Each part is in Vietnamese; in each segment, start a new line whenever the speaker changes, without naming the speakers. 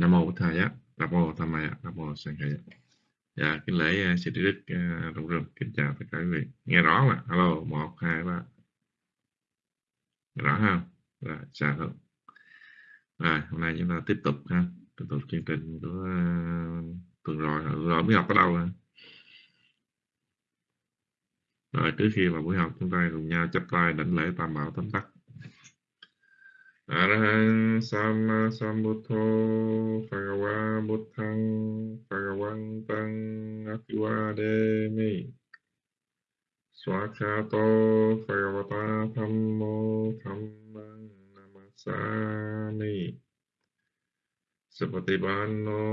nam mô bổn thầy á nam mô tham maya nam mô sanh khaya dạ kính lễ à, sư trí đức à, rộng rừng kính chào tất cả quý vị. Nghe rõ mà alo một hai ba. Rõ không rồi chào không rồi hôm nay chúng ta tiếp tục ha. Tiếp tục chương trình của uh, tuần rồi. Rồi mới học ở đâu rồi rồi trước khi vào buổi học chúng ta cùng nhau chắp tay đảnh lễ tam bảo tấm tắc arahan sama sambuto pagawa butang pagawang tang swakato pagawata dhammo dhammang namasami seperti bano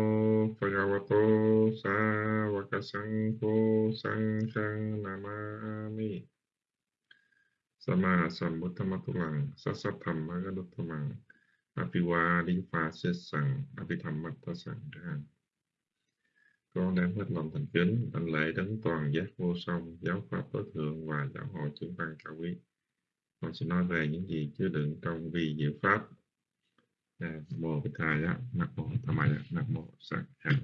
pagawato Sa sangko sanghang namami สัมมาสัมพุทธมัตุลังสัสสะธรรมะกนุตตมังอภิวาดิฟาเสสังอภิธรรมมัตตสังฆัง con đang hết lòng thành kính đảnh lễ đấng toàn giác vô song giáo pháp tối thượng và giáo hội chúng văn cao quý con sẽ nói về những gì chứa đựng trong vi diệu pháp nam mô bích thầy á nam mô tham maya nam mô sát hạnh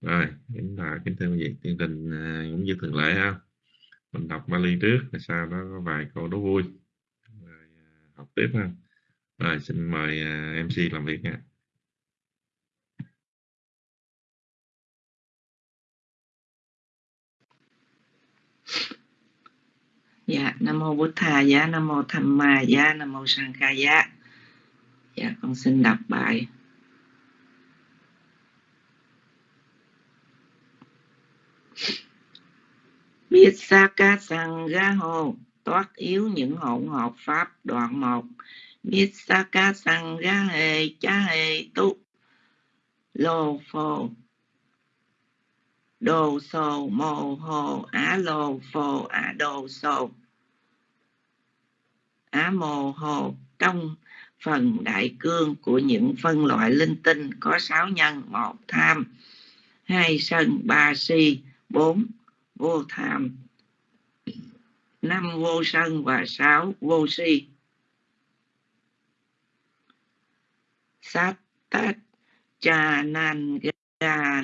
rồi kính là kính thưa quý vị chương trình à, cũng như thường lệ ha mình đọc Bali trước rồi sau đó có vài câu đố vui. Rồi à, học tiếp ha. Rồi xin mời à, MC làm việc nha.
Dạ, Nam Mô Bụt Thà Giá, Nam Mô Tham Ma Giá, Nam Mô sanh ca Giá. Dạ, con xin đọc bài. Biết sa ca sằng ga hồ toát yếu những hỗn hợp pháp đoạn một. Biết sa ca sằng ga hề cha hề tu. Lô phô đồ sồ mồ hồ á lô phô á đồ sồ á mồ hồ trong phần đại cương của những phân loại linh tinh có sáu nhân, một tham, hai sân, ba si, bốn vô tham. Năm vô sân và sáu vô si. Sát tát cha nan ga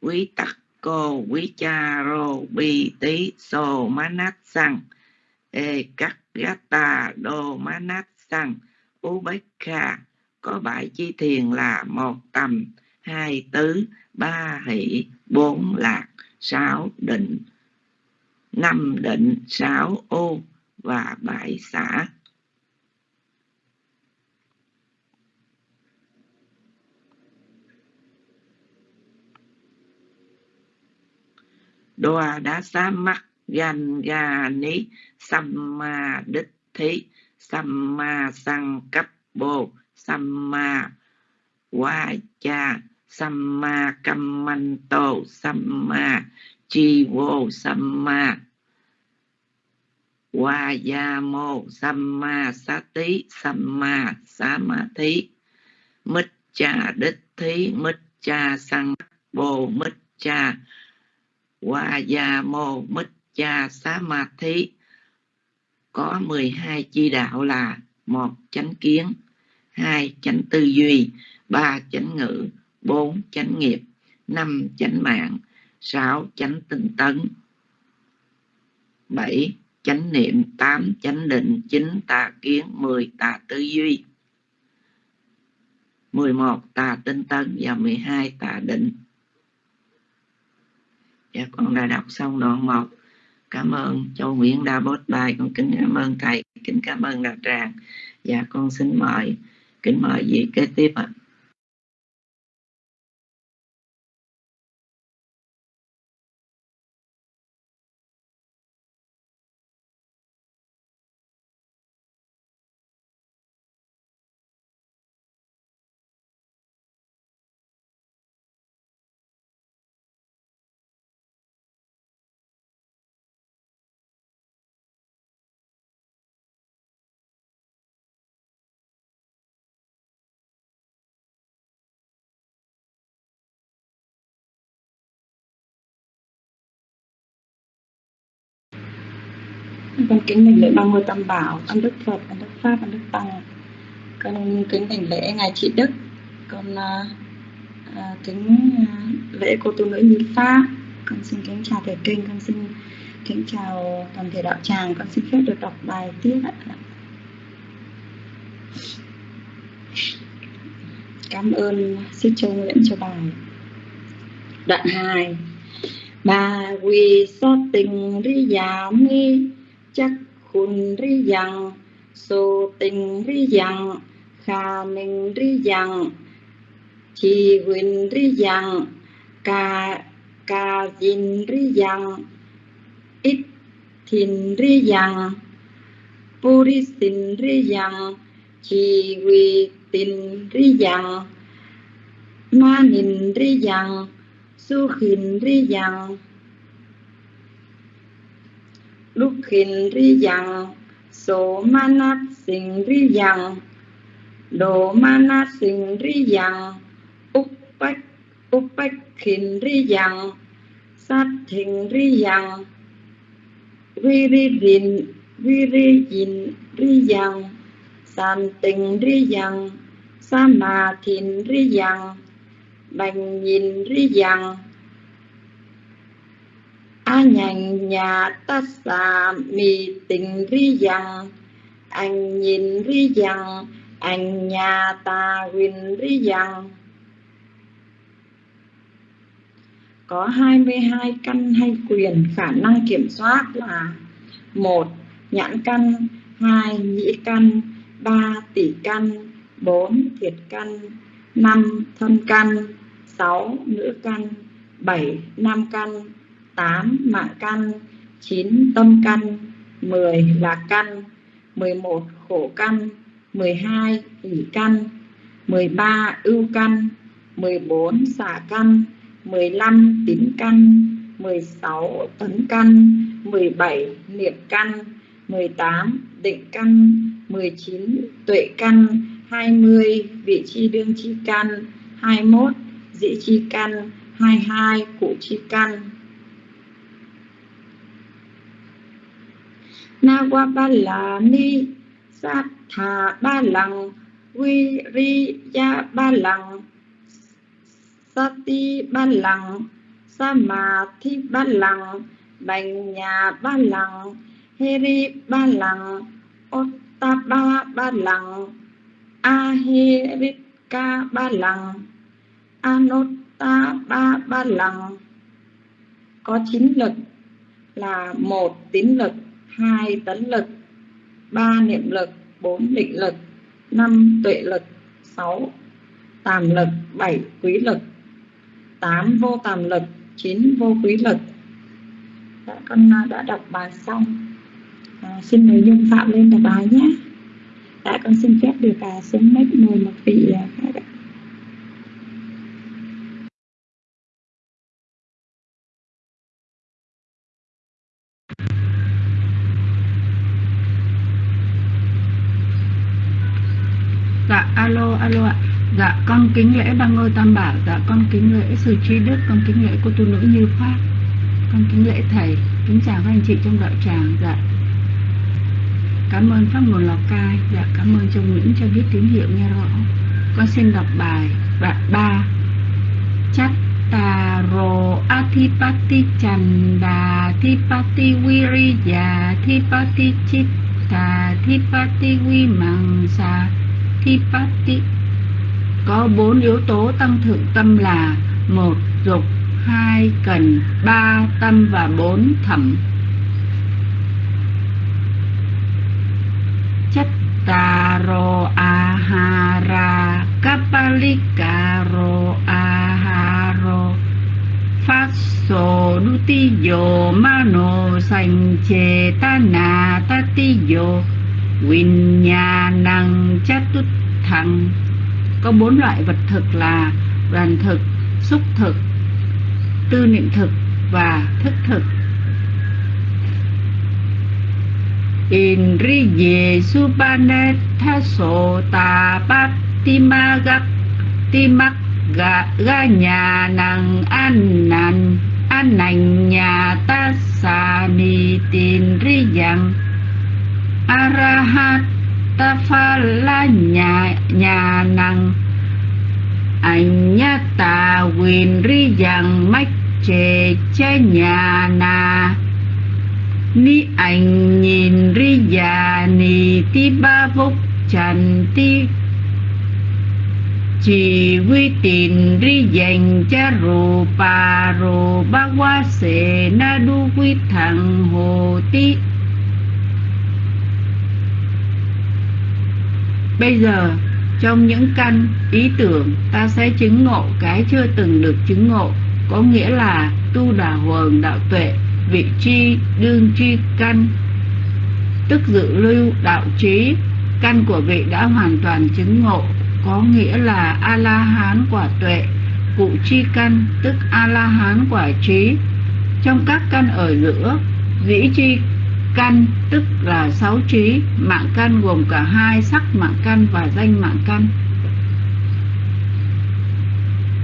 quý tắc cô quý cha rô bi tí sô má nát sang ê cắt gata đô má nát sang u bách kha, có bảy chi thiền là một tầm. Hai tứ, ba hỷ, bốn lạc sáu định, năm định, sáu ô và bảy xã đoà đã xá mắt gan ga ní, samma đích thí, samma sang cấp bồ, samma wa cha samma kammanto samma chi samma Vayamo Samma Sati, Samma Samadhi. Mít cha đích thí, Mít cha sang bồ, Mít cha Vayamo Mít cha Samadhi. Có 12 chi đạo là một chánh kiến, hai chánh tư duy, ba chánh ngữ. 4. chánh nghiệp 5. chánh mạng 6. chánh tinh tấn 7. chánh niệm 8 chánh định 9 tà kiến 10 tà tư duy 11 tà tinh tấn và 12 tà định dạ con đã đọc xong đoạn 1 cảm ơn châu Nguyễn đã bốt bài con kính cảm ơn thầy kính cảm ơn đạo tràng dạ, con xin mời kính mời vị kế tiếp ạ à.
Con kính đảnh lễ ba ngôi tam bảo ân đức phật ân đức pháp ân đức tăng. Con kính đảnh lễ ngài chị đức. Con uh, uh, kính uh, lễ cô tu nữ như pháp con xin kính chào thầy kinh con xin kính chào toàn thể đạo tràng. Con xin phép được đọc bài tiếp ạ. Cảm ơn sư châu nguyễn cho bài đoạn 2 bà quỳ so tình ri già mi chắc khun ri dặn so tình ri dặn kha minh ri dặn chi win ri dặn ca ca dìn ri dặn ít thìn ri yang purisin ri dặn chi huy tin ri dặn ma nin ri dặn su khin ri lúc khin ri yang số manat sinh ri yang đồ manat sinh ri yang upach upach khin ri yang sát thình ri yang vi ri rin vi ri yin ri yang san tình ri yang sa ma thìn ri yang bành nhìn ri yang ta xà mi tình ri yang anh nhìn ri yang anh nhà ta huyền ri yang có 22 căn hay quyền, khả năng kiểm soát là một, nhãn căn, hai, nhĩ căn, ba, tỷ căn, bốn, thiệt căn, năm, thân căn, sáu, nữ căn, bảy, nam căn. 8 mạng căn 9 tâm căn mười là căn mười một khổ căn 12 ỷ căn mười ba ưu căn mười bốn xả căn 15 tín căn, 16 tấn căn, 17 niệm căn, 18 định căn, 19 tuệ căn, 20 vị chi đương chi căn, 21 dĩ chi căn, 22 cụ chi căn. Na qua ba la ni sa tha ba lăng vi ri ya ba lằng Sati ba lăng Samadhi ba lăng Bành nhà ba lăng Heri ba lăng Ottapa ba lăng Ahirika ba lăng Anotta ba ba lăng Có chín lực là một tín lực, hai tấn lực, ba niệm lực, bốn định lực, năm tuệ lực, sáu tàm lực, bảy quý lực 8 vô tàm lực 9 vô quý lực. Đã, con à, đã đọc bài xong. À, xin mời dung phạm lên đọc bài nhé. Đã con xin phép được à, xuống mic mời một vị à, khác ạ
dạ alo ạ. Dạ con kính lễ ba ngôi tam bảo. Dạ con kính lễ sự trí đức, Con kính lễ cô tu nữ như pháp Con kính lễ thầy. Kính chào các anh chị trong đạo tràng. Dạ. Cảm ơn Pháp nguồn Lào Cai. Dạ cảm ơn trong Nguyễn cho biết tín hiệu nghe rõ. Con xin đọc bài Đoạn ba. Chắc tà rồ Athipati chanda Thipati viriya Thipati chitta Thipati vimangsa Thipati có bốn yếu tố tăng thượng tâm là một, dục, hai, cần, ba, tâm và bốn, thẩm. Chất taro ahara kapalikaro aharo faso nutiyo mano sanh chê ta na tatiyo. Vinyanang chatut thăng có bốn loại vật thực là đoàn thực, xúc thực, tư niệm thực và thức thực. Indriye subanetha sota patimagak timak ga ga nhà năng an nan an nành nhà ta sa ni tin ri yang arahat ta pha la nhà nhà năng anh nhá ta quyền ri rằng mách chê cha nhà na ni anh nhìn ri già ni ti ba vốc chẳng ti chỉ quy tin ri dành cha rô pa rô ba qua sệ na đu quy thằng hồ ti bây giờ, trong những căn ý tưởng, ta sẽ chứng ngộ cái chưa từng được chứng ngộ. Có nghĩa là tu đà huần đạo tuệ, vị chi, đương chi, căn. Tức dự lưu đạo trí, căn của vị đã hoàn toàn chứng ngộ. Có nghĩa là a la hán quả tuệ, cụ chi căn, tức a la hán quả trí. Trong các căn ở giữa, dĩ chi căn, tức là sáu trí, mạng căn gồm cả hai, sắc mạng căn và danh mạng căn.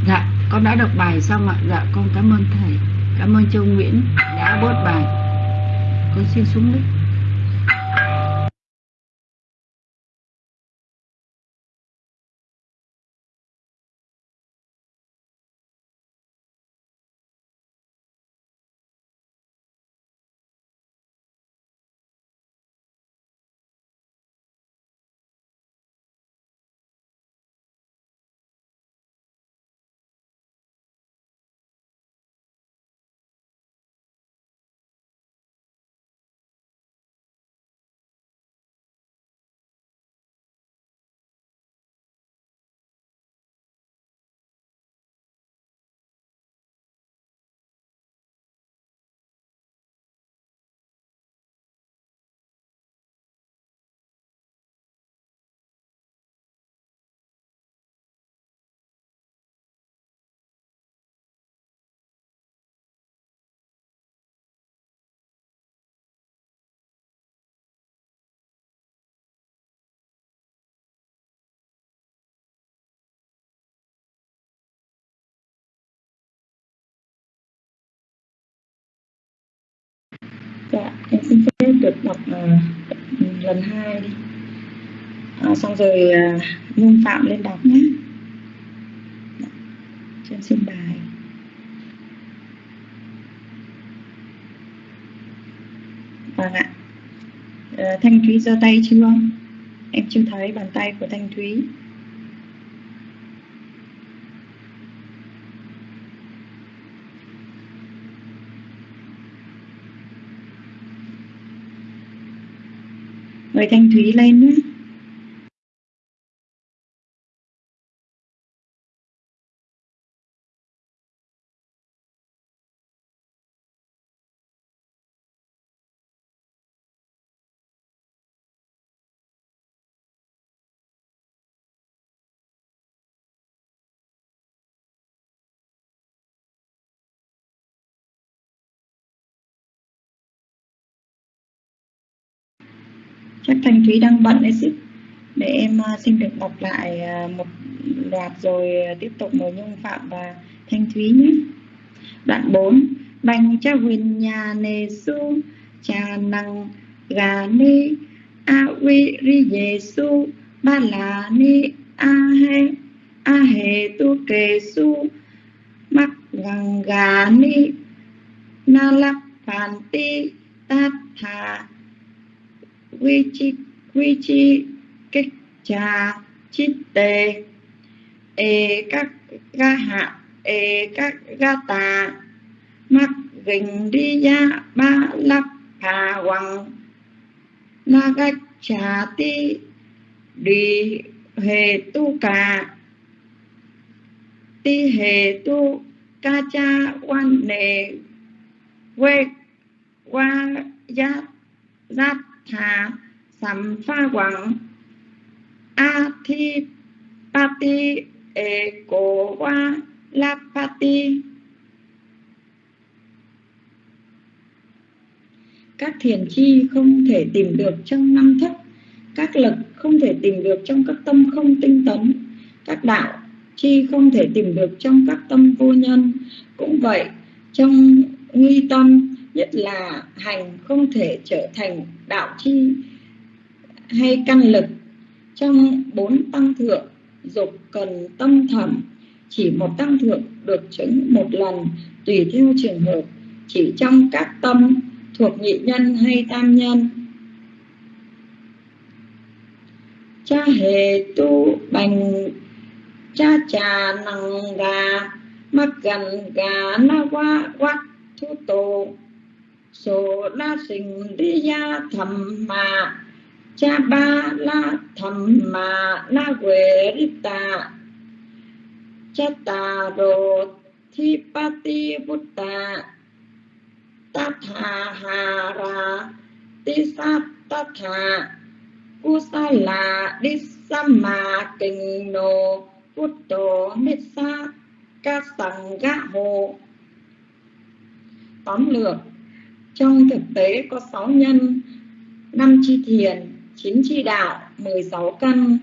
Dạ con đã đọc bài xong ạ. Dạ con cảm ơn thầy. Cảm ơn châu nguyễn đã bớt bài. Con xin xuống
đích xin phép được đọc uh, lần hai đi. À, xong rồi ờ, uh, nhung phạm lên đọc nhé cho em xin bài. Vâng ạ. À, thanh thúy giơ tay chưa? Em chưa thấy bàn tay của thanh thúy. Mời thanh thúy lên chắc thanh thúy đang bận đấy xíu để em à, xin được đọc lại à, một loạt rồi à, tiếp tục mời nhung phạm và thanh thúy nhé. Đoạn 4 bành cha huỳnh nhà nề su cha năng gà ni, a uy ri dê su ba la ni, a he a he tu kê su mắc gần gà ni, na lắc phản ti tát thà quy chi quy chi kích cha chít tê ê các ga hạ ê các ga tà, mắc gình đi ya ba lắc hà hoàng na gách cha ti đi hề tu cà, ti hề tu ca cha quan nề, quê qua gia, giáp thà sắm pha quảng a thi pati e cổ qua la pati các thiền chi không thể tìm được trong năm thất. Các lực không thể tìm được trong các tâm không tinh tấn. Các đạo chi không thể tìm được trong các tâm vô nhân. Cũng vậy, trong nghi tâm, nhất là hành không thể trở thành đạo chi hay căn lực trong bốn tăng thượng, dục cần tâm thầm, chỉ một tăng thượng được chứng một lần, tùy theo trường hợp, chỉ trong các tâm thuộc nhị nhân hay tam nhân. Cha hề tu bành, cha trà nằng gà mắc gần gà na qua quát thu tổ số la sinh đi ya thầm mà, cha ba la thầm mà na quê rita cha ta rô thi pa ti bút ta tha ha ra ti sa ta tha kusala disama kinh nô bút tổ mê sa ca sẵn gã hồ. Tóm lược trong thực tế có 6 nhân 5 chi thiền 9 chi đạo 16 căn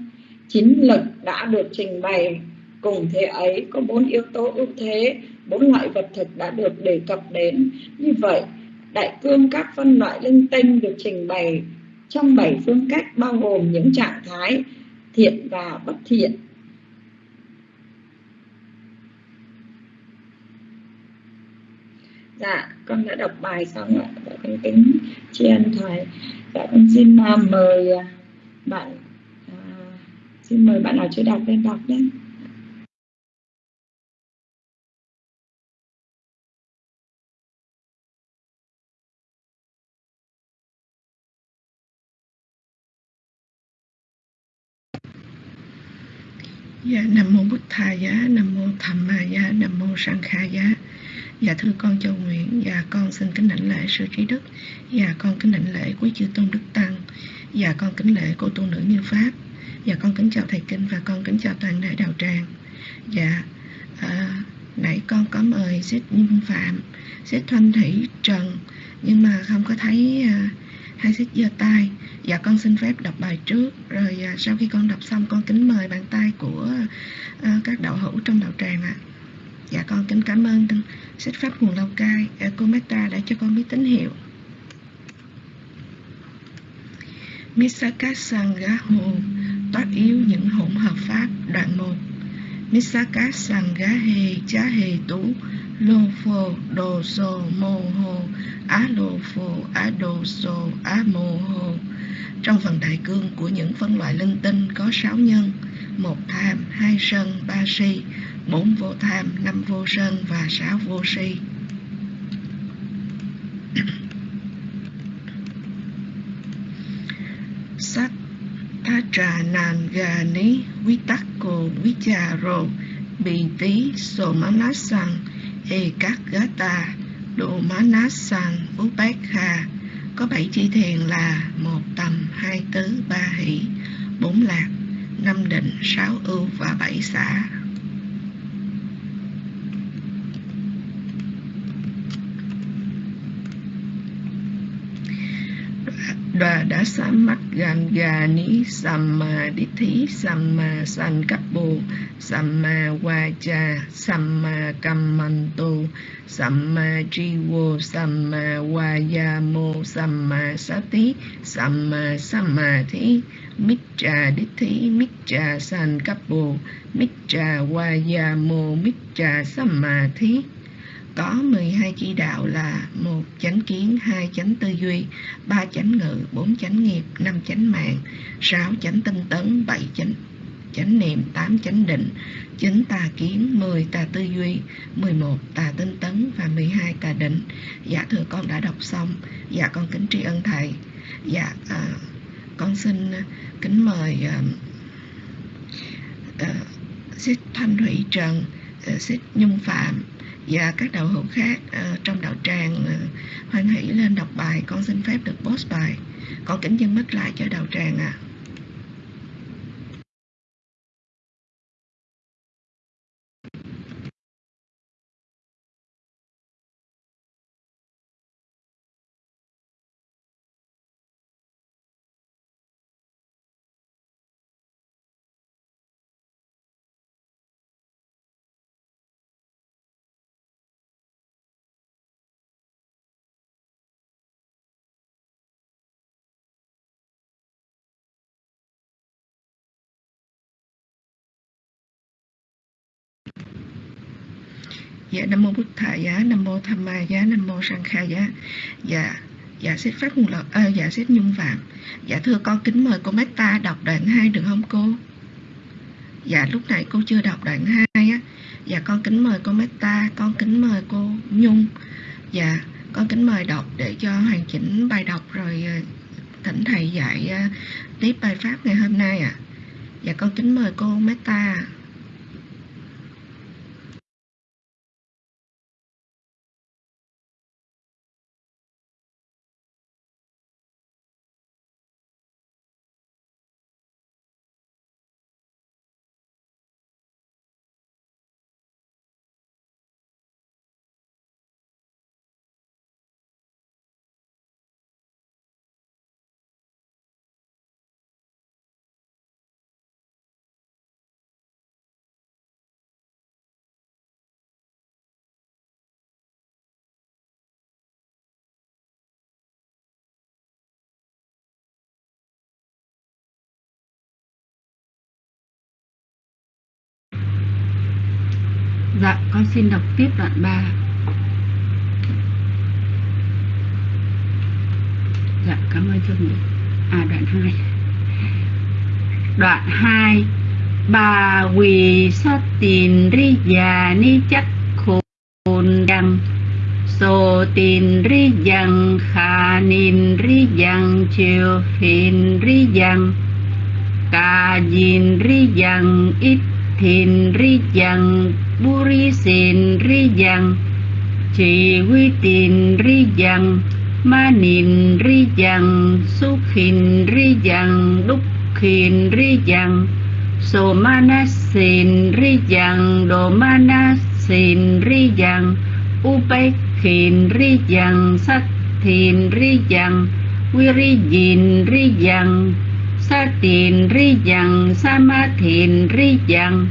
9 lực đã được trình bày. Cùng thế ấy, có bốn yếu tố ưu thế, bốn loại vật thực đã được đề cập đến. Như vậy, đại cương các phân loại linh tinh được trình bày trong bảy phương cách bao gồm những trạng thái thiện và bất thiện. Dạ con đã đọc bài xong ạ. Dạ, con kính tri ân thầy. Dạ con xin uh, mời à, bạn uh, xin mời bạn nào chưa đọc lên đọc nhé.
Dạ, Nam Mô Bụt Thà Giá, Nam Mô Thầm Ma Giá, Nam Mô Sang Kha Giá. Dạ thưa con Châu Nguyễn, dạ con xin kính đảnh lễ sư trí đức, dạ con kính đảnh lễ quý chư tôn đức tăng, dạ con kính lễ cô tu nữ như pháp, dạ con kính chào thầy kinh và con kính chào toàn thể đạo tràng. Dạ à, nãy con có mời xếp nhân Phạm, xếp Thanh Thủy Trần nhưng mà không có thấy à, hai xếp giơ tay. Dạ con xin phép đọc bài trước rồi à, sau khi con đọc xong con kính mời bàn tay của à, các đạo hữu trong đạo tràng ạ. À. Dạ con kính cảm ơn sách pháp nguồn Lào Cai. Ờ, Ecometa đã cho con biết tín hiệu. Misaka Sangaho toát yếu những hỗn hợp pháp đoạn 1 Misaka cha Hề Tú Lô Phô Đồ Sô Mô Hô Á Lô Phô Á Đồ Sô Á Mô Hô Trong phần đại cương của những phân loại linh tinh có 6 nhân một tham, hai sân, ba si bốn vô tham, năm vô sân và sáu vô si. Sát tha trà nàn gà ní quy tắc cô vi trà rồ bị tí sổ má ná sang ê các gá ta đồ má ná sang bú bát kha có bảy chi thiền là một tầm hai tứ ba hỷ bốn lạc năm định sáu ưu và bảy xã và đã xả mắt gan gà ní samma thí samma sankappo samma vacha samma kammanto samma jivo samma vayamo samma sati samma samadhi micca dithi micca sankappo micca vayamo micca samadhi có 12 chỉ đạo là một chánh kiến, hai chánh tư duy, ba chánh ngự, bốn chánh nghiệp, năm chánh mạng, sáu chánh tinh tấn, bảy chánh chánh niệm, tám chánh định, chín tà kiến, mười tà tư duy, mười một tà tinh tấn và mười hai tà định. Dạ thưa con đã đọc xong. Dạ con kính tri ân thầy. Dạ à, con xin kính mời à, à, Sít Thanh Thủy Trần, à, Sít Nhung Phạm và các đạo hữu khác uh, trong đạo tràng uh, hoan hỷ lên đọc bài con xin phép được post bài con kính dân mất lại cho đạo tràng ạ à. Dạ nam mô bút thà giá nam mô tham ma giá nam mô sang kha giá. Dạ dạ xếp phát nguồn lợi à, dạ xếp nhung vàng, dạ thưa con kính mời cô Meta đọc đoạn 2 được không cô? Dạ lúc này cô chưa đọc đoạn 2 á. Dạ con kính mời cô Meta con kính mời cô Nhung. Dạ con kính mời đọc để cho hoàn chỉnh bài đọc rồi ờ, thỉnh thầy dạy ờ, tiếp bài pháp ngày hôm nay ạ. À. dạ con kính mời cô Meta
con xin đọc tiếp đoạn 3. Dạ, cảm ơn Trương Mỹ. À, đoạn 2. Đoạn 2. Bà quỳ sát tiền ri già ni chắc khôn đăng Sô tin ri dăng khả nín ri dăng chiều phiền ri dăng Cà dìn ri dăng ít thìn ri dăng buri sen ri yang chỉ quy tin ri yang ma nin ri yang su khin ri yang đúc khin ri yang so mana sen ri yang do mana sen ri yang upai khin ri yang sắc thìn ri yang quy ri yin ri yang sa tin ri yang sa ma thìn ri yang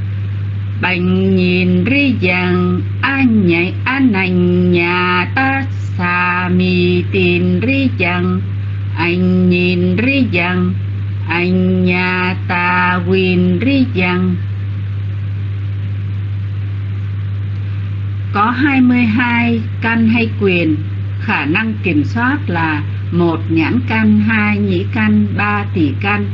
bành nhìn ri rằng an nhảy an nành nhà ta xà mì tiền ri rằng anh nhìn ri rằng anh nhà ta quyền ri rằng có 22 căn hay quyền, khả năng kiểm soát là một nhãn căn, hai nhĩ căn, ba tỷ căn.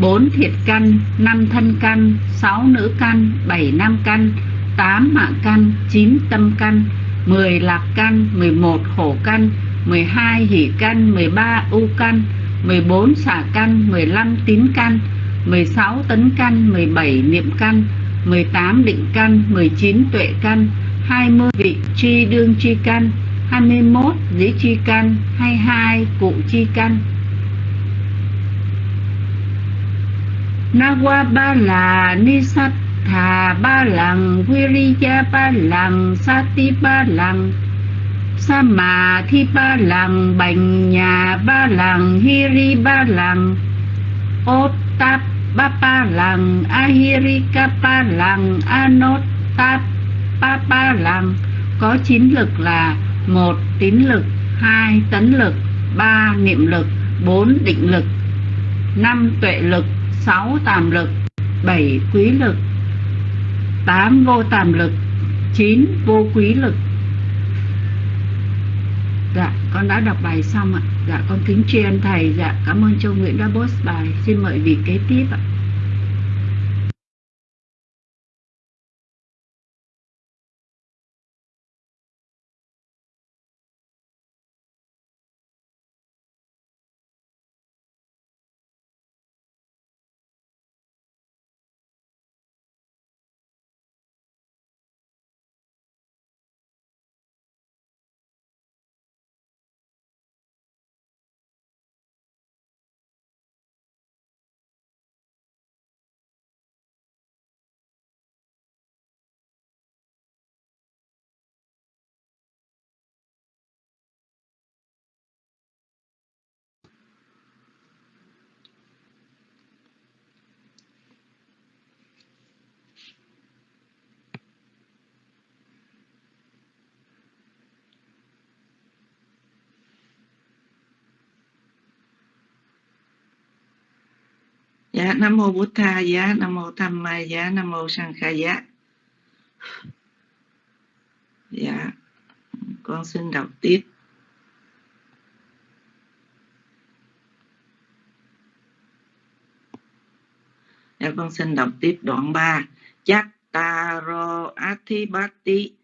4 thiệt căn, 5 thân căn, 6 nữ căn, 7 nam căn, 8 mạng căn, 9 tâm căn, 10 lạc căn, 11 khổ căn, 12 hỷ căn, 13 u căn, 14 xả căn, 15 tín căn, 16 tấn căn, 17 niệm căn, 18 định căn, 19 tuệ căn, 20 vị chi đương chi căn, 21 dĩ chi căn, 22 cụ chi căn. Nawa ba là ni sát thà ba lằng Viriya ba lằng Sati ba lằng Sa mà thi ba lằng Bành nhà ba lằng Hiri ba lằng Ốt tap ba ba lằng Ahirika ba lằng Anot tap ba ba lằng Có chín lực là một tín lực, hai tấn lực, ba niệm lực, bốn định lực, năm tuệ lực 6 tàm lực 7 quý lực 8 vô tàm lực 9 vô quý lực. Dạ, con đã đọc bài xong ạ. Dạ, con kính tri ân Thầy. Dạ, cảm ơn Châu Nguyễn đã post bài. Xin mời vị kế tiếp ạ.
Dạ, Nam Mô bổn Tha Giá, Nam Mô Tham Ma Giá, dạ, Nam Mô Sang Kha Giá. dạ con xin đọc tiếp. Dạ con xin đọc tiếp đoạn 3 Chattaro Athibati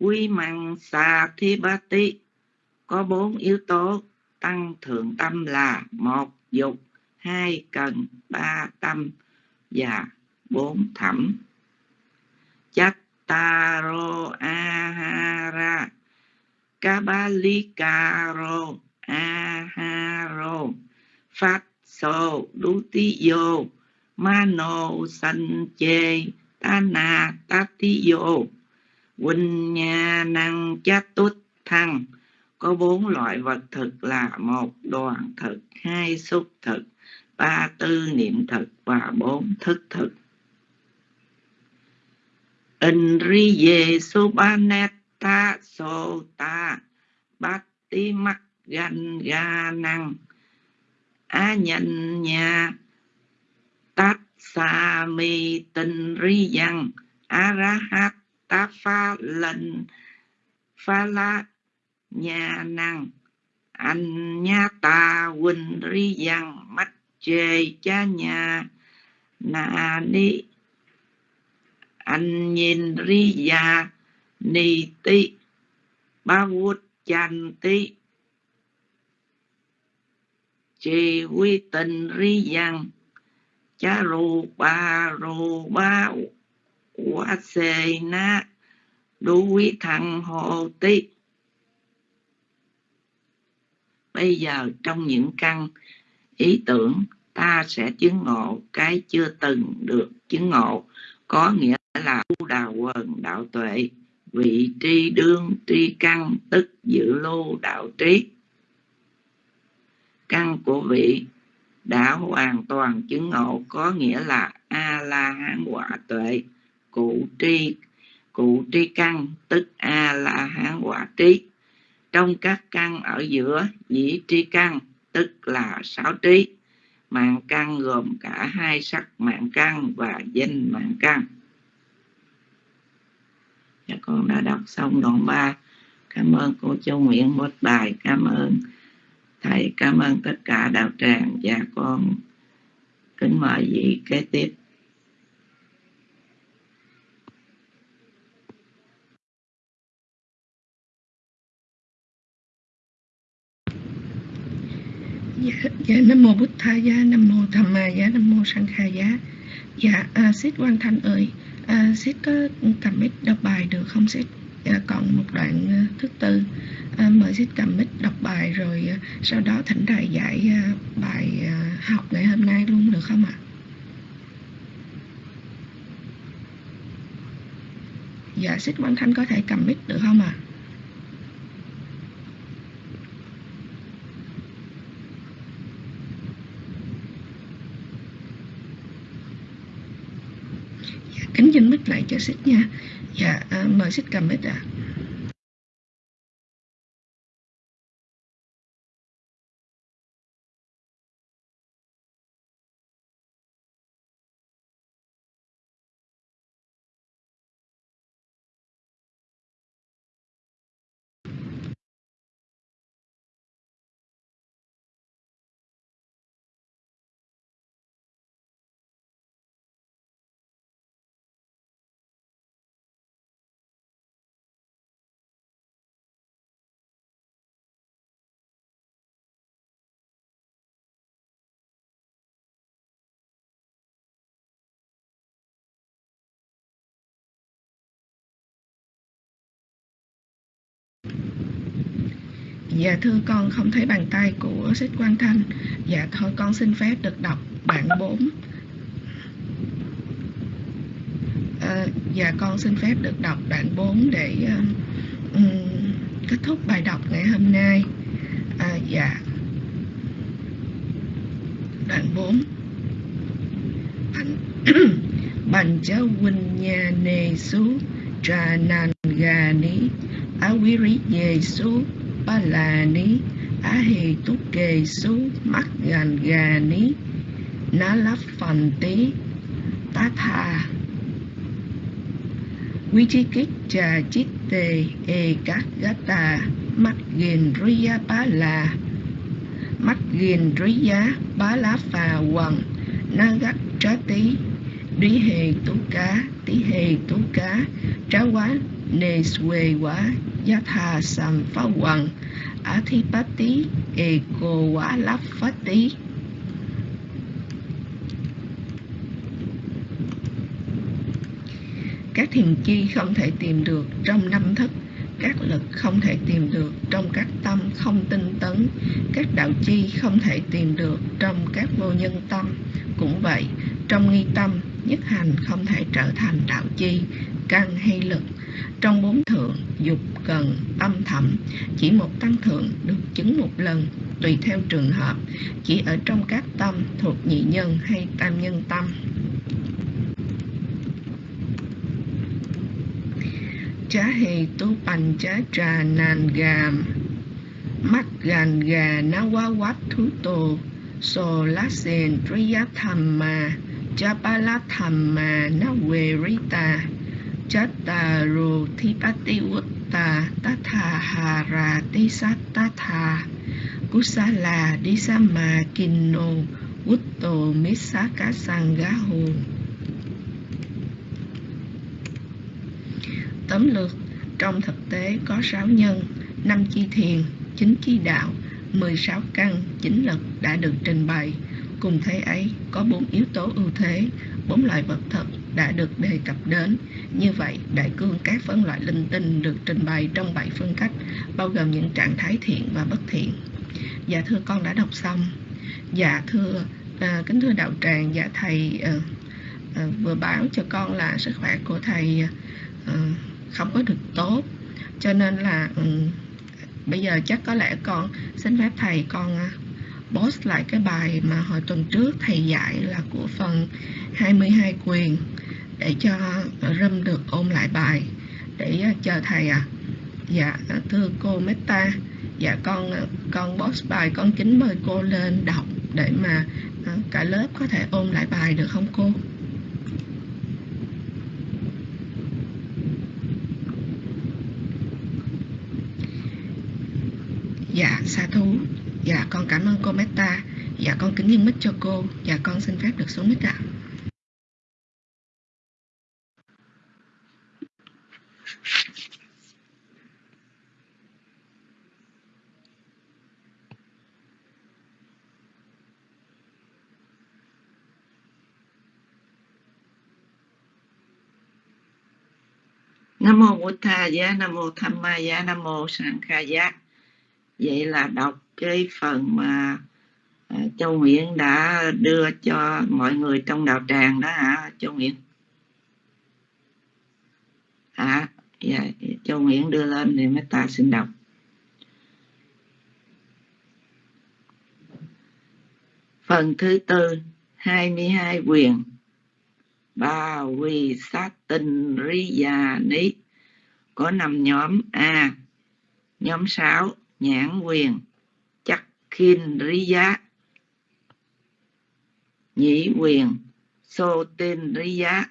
quy măng xà thi ba Vimangsaathibati có bốn yếu tố tăng thượng tâm là một, dục, hai, cần, ba, tâm và bốn, thẩm. Chattaro ahara kabalikaro aharo phát so dutiyo mano sanche tana tatiyo Huynh nha năng chát tút thăng. Có bốn loại vật thực là một đoàn thực, hai xúc thực, ba tư niệm thực và bốn thức thực. Indriye Subhanetta Sota Bhakti Mắc Gan Ga Năng. Á Nhân Nha Tát Sa Mi Tinh Ri Văn A ta Pha Lần Pha La nhà Năng Anh Nha Ta Quỳnh Ri Văn Mắt Chê Cha Nhà. Nà Ni. Anh Nhìn Ri già Ni Ti Ba vuốt Chan Ti Chê Quy Tình Ri Văn Cha Rù Ba Rù Ba Quá Xê Na Đu Quý Thằng Hồ tí bây giờ trong những căn ý tưởng, ta sẽ chứng ngộ cái chưa từng được chứng ngộ, có nghĩa là tu đà quần đạo tuệ, vị tri đương tri căn, tức dự lưu đạo trí. Căn của vị đã hoàn toàn chứng ngộ, có nghĩa là a la hán quả tuệ cụ tri cụ tri căn, tức a la hán quả trí trong các căn ở giữa dĩ tri căn, tức là sáu trí. Mạng căn gồm cả hai sắc mạng căn và danh mạng căn. Dạ con đã đọc xong đoạn 3 cảm ơn cô châu nguyễn một bài. Cảm ơn thầy. Cảm ơn tất cả đạo tràng. Và con kính mời vị kế tiếp.
Dạ, Nam Mô Bụt Tha Giá, Nam Mô Tham Ma Giá, Nam Mô Sang Kha Giá. Dạ, à, Sít Quang Thanh ơi, à, Sít có cầm mic đọc bài được không Sít? à, dạ, còn một đoạn à, thứ tư, à, mời Sít cầm mic đọc bài rồi à, sau đó thỉnh thầy dạy à, bài à, học ngày hôm nay luôn được không ạ? Dạ, Sít Quang Thanh có thể cầm mic được không ạ? à? Kính mic lại cho xích nha. Dạ, à, mời xích cầm mic ạ. Dạ thưa con không thấy bàn tay của sách Quang Thanh. Dạ thôi con xin phép được đọc bản 4. À, dạ con xin phép được đọc đoạn 4 để um, um, kết thúc bài đọc ngày hôm nay. À, dạ. Đoạn 4. Bành Bành huynh nhà nề sú trà nàn gà ní á quý rí dề sú ba là ni, á hì tú kề su mắt gàn gà ni ná lắp phần tí, tá tha. Quý trí kích trà chít tề e các gá tà mắt ghiền giá bá là mắt ghiền giá bá lá phà quần ná gắt trá tí đi hề tú cá, tí hề tú cá, trá quá nề xuê quá yatha thà athipati, ego quần lắp tí các thiền chi không thể tìm được trong năm thức, các lực không thể tìm được trong các tâm không tinh tấn, các đạo chi không thể tìm được trong các vô nhân tâm. Cũng vậy, trong nghi tâm, nhất hành không thể trở thành đạo chi căn hay lực. Trong bốn thượng, dục, cần, tâm, thẩm, chỉ một tăng thượng được chứng một lần, tùy theo trường hợp, chỉ ở trong các tâm thuộc nhị nhân hay tam nhân tâm. Chá hề tu bành chá trà nàn gàm mắt gàn gà ná quá quát thú tô so lá sen triya tham ma, cha ba la tham ma ná quê rí ta chá Utta rô thi bát ti vút ta tá thà hà tóm lược. Trong thực tế có 6 nhân 5 chi thiền 9 chi đạo 16 căn 9 lực đã được trình bày. Cùng thế ấy, có bốn yếu tố ưu thế bốn loại vật thực đã được đề cập đến. Như vậy đại cương các phân loại linh tinh được trình bày trong bảy phương cách bao gồm những trạng thái thiện và bất thiện. Dạ thưa con đã đọc xong. Dạ thưa à, kính thưa đạo tràng dạ thầy à, à, vừa báo cho con là sức khỏe của thầy à, không có được tốt. Cho nên là um, bây giờ chắc có lẽ con xin phép thầy con à, post lại cái bài mà hồi tuần trước thầy dạy là của phần 22 quyền để cho râm được ôn lại bài. Để à, chờ thầy dạ, à dạ thưa cô Meta. Dạ con à, con post bài con kính mời cô lên đọc để mà à, cả lớp có thể ôn lại bài được không cô? Dạ, sa thú. Dạ, con cảm ơn cô Meta. Dạ, con kính nhân mic cho cô. Dạ, con xin phép được xuống mic ạ.
Nam mô Bụt Tha Giá, Nam mô Tham Ma Giá, Nam mô Sangha Giá. Vậy là đọc cái phần mà à, Châu Nguyễn đã đưa cho mọi người trong đạo tràng đó hả Châu Nguyễn? Hả? Dạ, Châu Nguyễn đưa lên thì mấy ta xin đọc. Phần thứ tư, 22 quyền. Ba quy sát tinh ri già ní có năm nhóm A. Nhóm 6, nhãn quyền, chắc khiên rí giá. Nhĩ quyền, sô tên rí giá.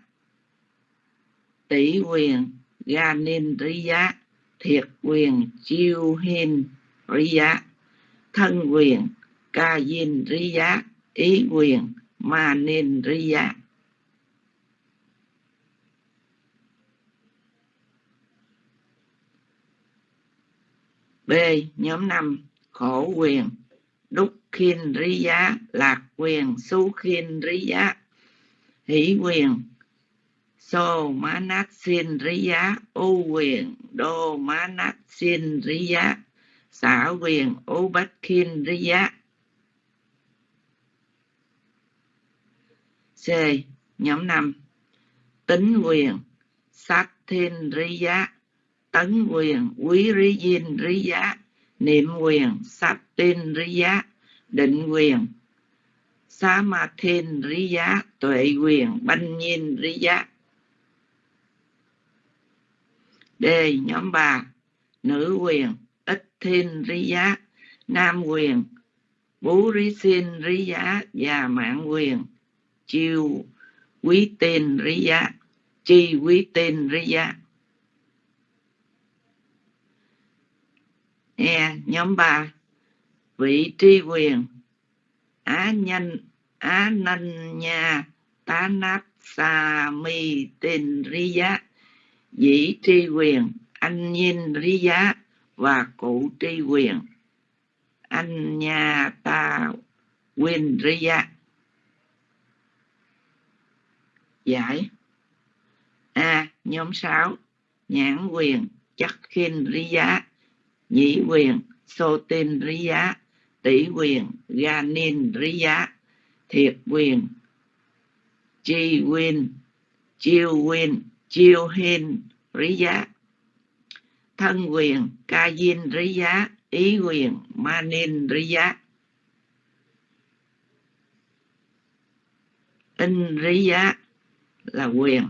Tỷ quyền, ga nin rí giá. Thiệt quyền, chiêu hin rí giá. Thân quyền, ca dinh rí giá. Ý quyền, ma nin rí giá. B. Nhóm 5 Khổ quyền, Đúc khiên rí giá, Lạc quyền Xú khiên rí giá, Hỷ quyền, Sô má nát xin rí giá, U quyền, Đô má nát xin rí giá Xả quyền, U bách khiên rí giá C. Nhóm 5 Tính quyền, Sát thiên rí giá tấn quyền, quý rí diên rí giá, niệm quyền sát tin rí giá, định quyền. Sa ma thiên rí giá, tuệ quyền, banh nhiên rí giá. D. Nhóm bà Nữ quyền, ít thiên rí giá, nam quyền, bú rí xin rí giá, và mạng quyền, chiêu quý tên rí giá, chi quý tên rí giá. E nhóm 3 vị tri quyền. Á nhân, á nanh nha tá nát sa mi tin ri giá dĩ tri quyền, anh nhìn ri giá và cụ tri quyền, anh nha ta quyền ri giá giải. A, nhóm 6 nhãn quyền, chắc khinh ri giá nhĩ quyền sô tin rí giá tỷ quyền ga nin rí giá thiệt quyền chi quyền chiêu quyền chiêu hin rí giá thân quyền ca diên rí giá ý quyền ma nin rí giá in rí giá là quyền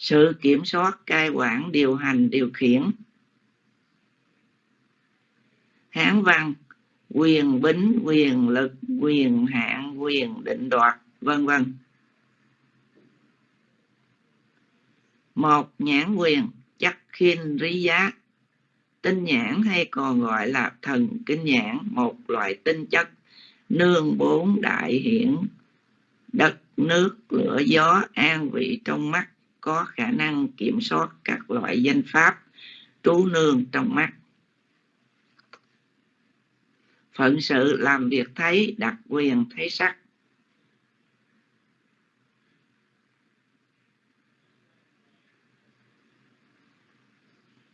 sự kiểm soát, cai quản, điều hành, điều khiển. Hán văn, quyền bính, quyền lực, quyền hạn, quyền định đoạt, vân vân. Một nhãn quyền, chắc khiên rí giá. Tinh nhãn hay còn gọi là thần kinh nhãn, một loại tinh chất, nương bốn đại hiển. Đất, nước, lửa, gió, an vị trong mắt có khả năng kiểm soát các loại danh pháp trú nương trong mắt. Phận sự làm việc thấy, đặc quyền thấy sắc.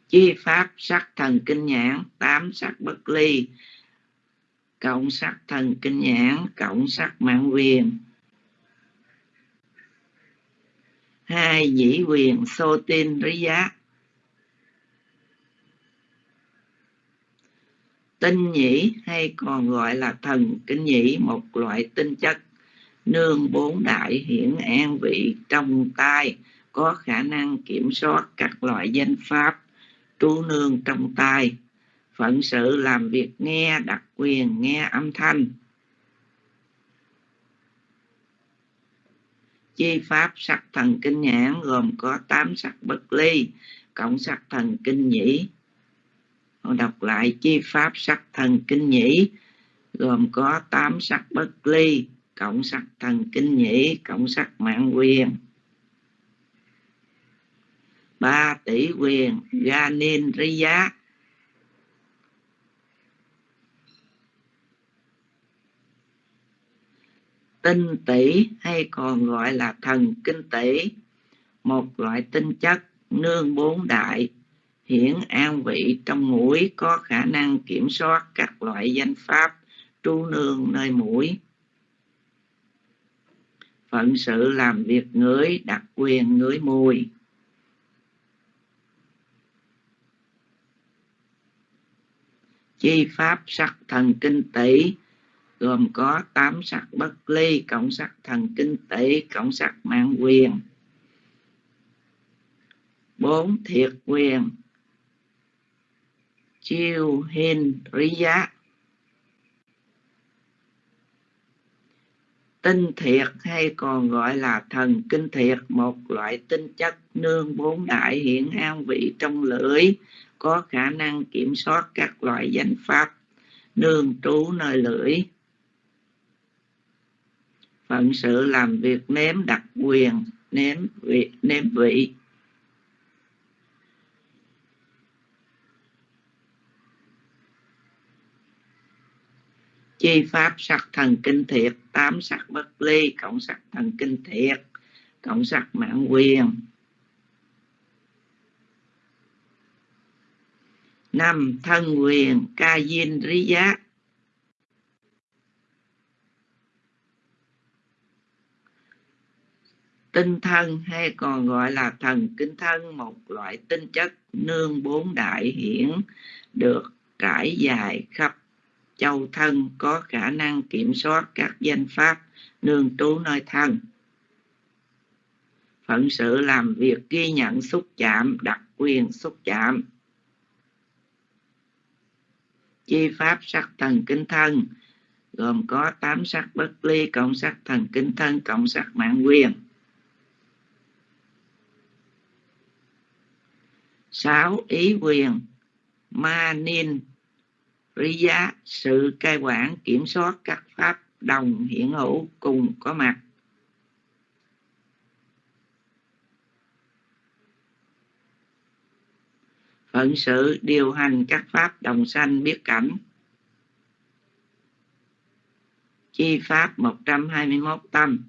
Chi pháp sắc thần kinh nhãn, tám sắc bất ly, cộng sắc thần kinh nhãn, cộng sắc mạng quyền. Hai dĩ quyền sô tin rí giá. Tinh nhĩ hay còn gọi là thần kinh nhĩ, một loại tinh chất nương bốn đại hiển an vị trong tai, có khả năng kiểm soát các loại danh pháp trú nương trong tai, phận sự làm việc nghe, đặc quyền, nghe âm thanh. Chi pháp sắc thần kinh nhãn gồm có tám sắc bất ly, cộng sắc thần kinh nhĩ. Đọc lại chi pháp sắc thần kinh nhĩ, gồm có tám sắc bất ly, cộng sắc thần kinh nhĩ, cộng sắc mạng quyền. Ba tỷ quyền ganin riya tinh tỷ hay còn gọi là thần kinh tỷ. Một loại tinh chất nương bốn đại, hiển an vị trong mũi có khả năng kiểm soát các loại danh pháp trú nương nơi mũi. Phận sự làm việc ngửi đặc quyền ngửi mùi. Chi pháp sắc thần kinh tỷ gồm có tám sắc bất ly, cộng sắc thần kinh tỷ, cộng sắc mạng quyền. Bốn thiệt quyền. Chiêu hin rí giá. Tinh thiệt hay còn gọi là thần kinh thiệt, một loại tinh chất nương bốn đại hiện an vị trong lưỡi, có khả năng kiểm soát các loại danh pháp, nương trú nơi lưỡi phận sự làm việc nếm đặc quyền, nếm vị nếm vị. Chi pháp sắc thần kinh thiệt, tám sắc bất ly, cộng sắc thần kinh thiệt, cộng sắc mạng quyền. Năm thân quyền, ca diên rí giác. Tinh thân hay còn gọi là thần kinh thân, một loại tinh chất nương bốn đại hiển, được trải dài khắp châu thân, có khả năng kiểm soát các danh pháp nương trú nơi thân. Phận sự làm việc ghi nhận xúc chạm, đặc quyền xúc chạm. Chi pháp sắc thần kinh thân, gồm có tám sắc bất ly, cộng sắc thần kinh thân, cộng sắc mạng quyền. Sáu ý quyền. Ma nin giá, sự cai quản, kiểm soát các pháp đồng hiện hữu cùng có mặt. Phận sự, điều hành các pháp đồng sanh biết cảnh. Chi pháp 121 tâm.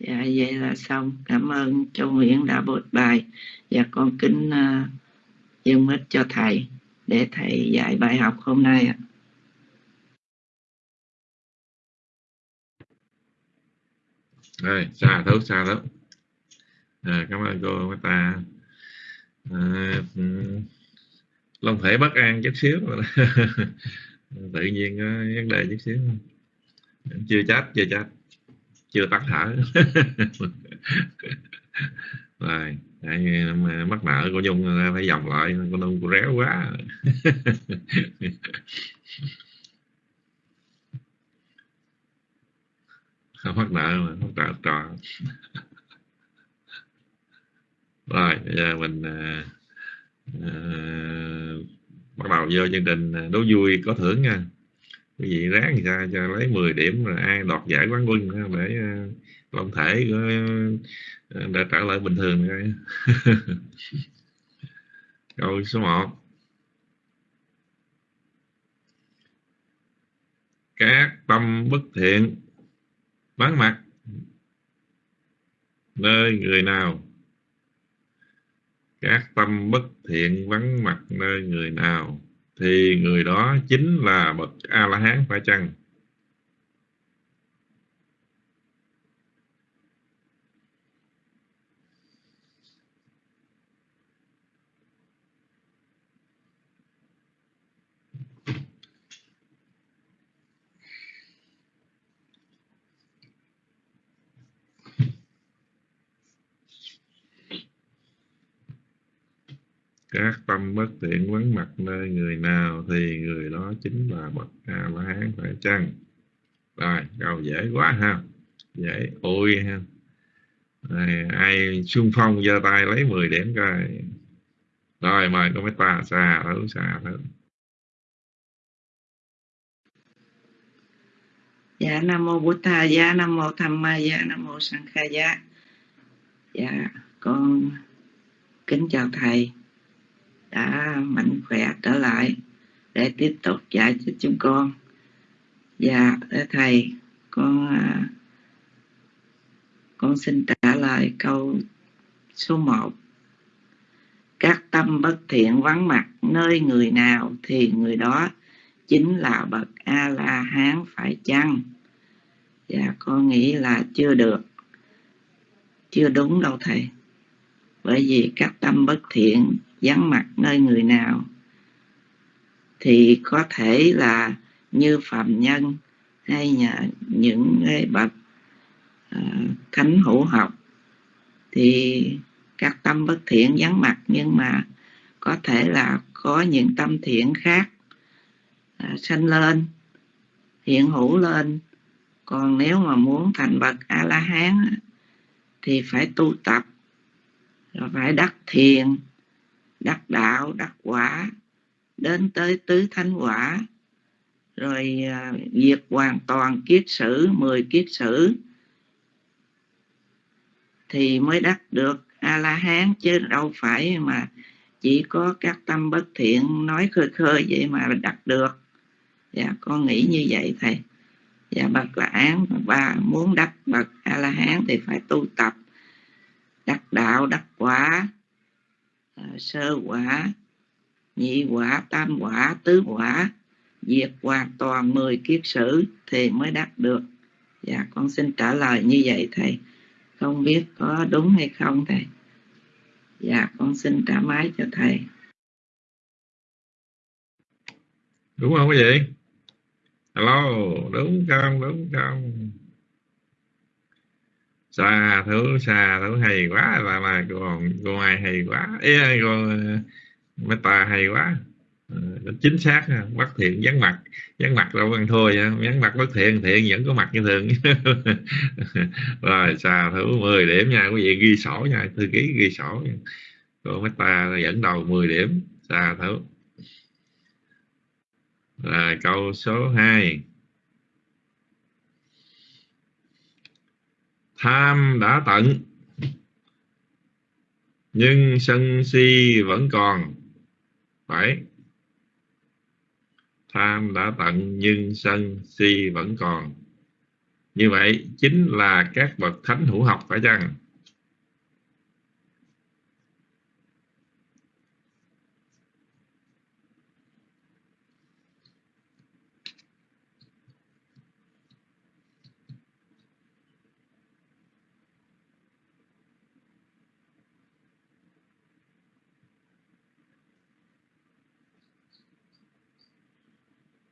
Dạ vậy là xong. Cảm ơn châu Nguyễn đã bột bài. Và con kính uh, dân mít cho thầy để thầy dạy bài học hôm nay ạ.
Rồi xa thấu xa lắm à, cảm ơn cô ta. À, ừ, long thể bất an chút xíu tự nhiên vấn đề chút xíu. Chưa chắc chưa chắc chưa tắt thở. Rồi Đấy, mắc nợ của dung phải dòng lại con dung cô réo quá. Không mắc nợ mà không tạo trò rồi bây giờ mình à, à, bắt đầu vô chương trình à, đố vui có thưởng nha quý vị ráng ra cho lấy 10 điểm rồi ai đoạt giải quán quân để ờ, long thể của ờ, ờ, đã trở lại bình thường rồi. Câu số 1 các tâm bất thiện vắng mặt. Nơi người nào? Các tâm bất thiện vắng mặt nơi người nào? Thì người đó chính là bậc a la hán phải chăng? Các tâm bất thiện vắng mặt nơi người nào thì người đó chính là bậc a la hán phải chăng? Rồi câu dễ quá ha. Dễ ôi ha. Rồi, ai xung phong giơ tay lấy 10 điểm coi. Rồi mời có mấy ta xa thử xa thử.
Dạ nam mô bổn tha dạ nam mô tham ma dạ nam mô sanh kha dạ dạ con kính chào thầy đã mạnh khỏe trở lại để tiếp tục dạy cho chúng con. Dạ, thầy con à, con xin trả lời câu số 1 các tâm bất thiện vắng mặt nơi người nào thì người đó chính là bậc a la hán phải chăng? Dạ, con nghĩ là chưa được. Chưa đúng đâu thầy. Bởi vì các tâm bất thiện vắng mặt nơi người nào thì có thể là như phàm nhân hay nhà, những bậc uh, thánh hữu học thì các tâm bất thiện vắng mặt nhưng mà có thể là có những tâm thiện khác uh, sanh lên hiện hữu lên. Còn nếu mà muốn thành bậc a la hán thì phải tu tập phải đắc thiền đắc đạo, đắc quả, đến tới tứ thánh quả. Rồi à, diệt hoàn toàn kiết sử, mười kiết sử, thì mới đắc được a la hán chứ đâu phải mà chỉ có các tâm bất thiện nói khơi khơi vậy mà đắc được. Dạ con nghĩ như vậy thầy. Dạ bậc là án và muốn đắc bậc a la hán thì phải tu tập. Đắc đạo, đắc quả Ờ, sơ quả, nhị quả, tam quả, tứ quả, diệt hoàn toàn 10 kiếp sử thì mới đắc được. Dạ con xin trả lời như vậy thầy. Không biết có đúng hay không thầy? Dạ con xin trả máy cho thầy.
Đúng không quý vị? Alo, đúng không đúng không? Xa thứ xa thứ hay quá là là còn cô ai hay quá. Ê, con ờ, meta hay quá. Ờ, chính xác bất thiện vắng mặt. Vắng mặt đâu ăn thôi vắng mặt bất thiện thiện vẫn có mặt như thường. Rồi xà thử 10 điểm nha quý vị ghi sổ nha thư ký ghi sổ nha. cô ta dẫn đầu 10 điểm xà thử rồi câu số 2 tham đã tận, nhưng sân si vẫn còn. Phải tham đã tận, nhưng sân si vẫn còn. Như vậy chính là các bậc thánh hữu học phải chăng?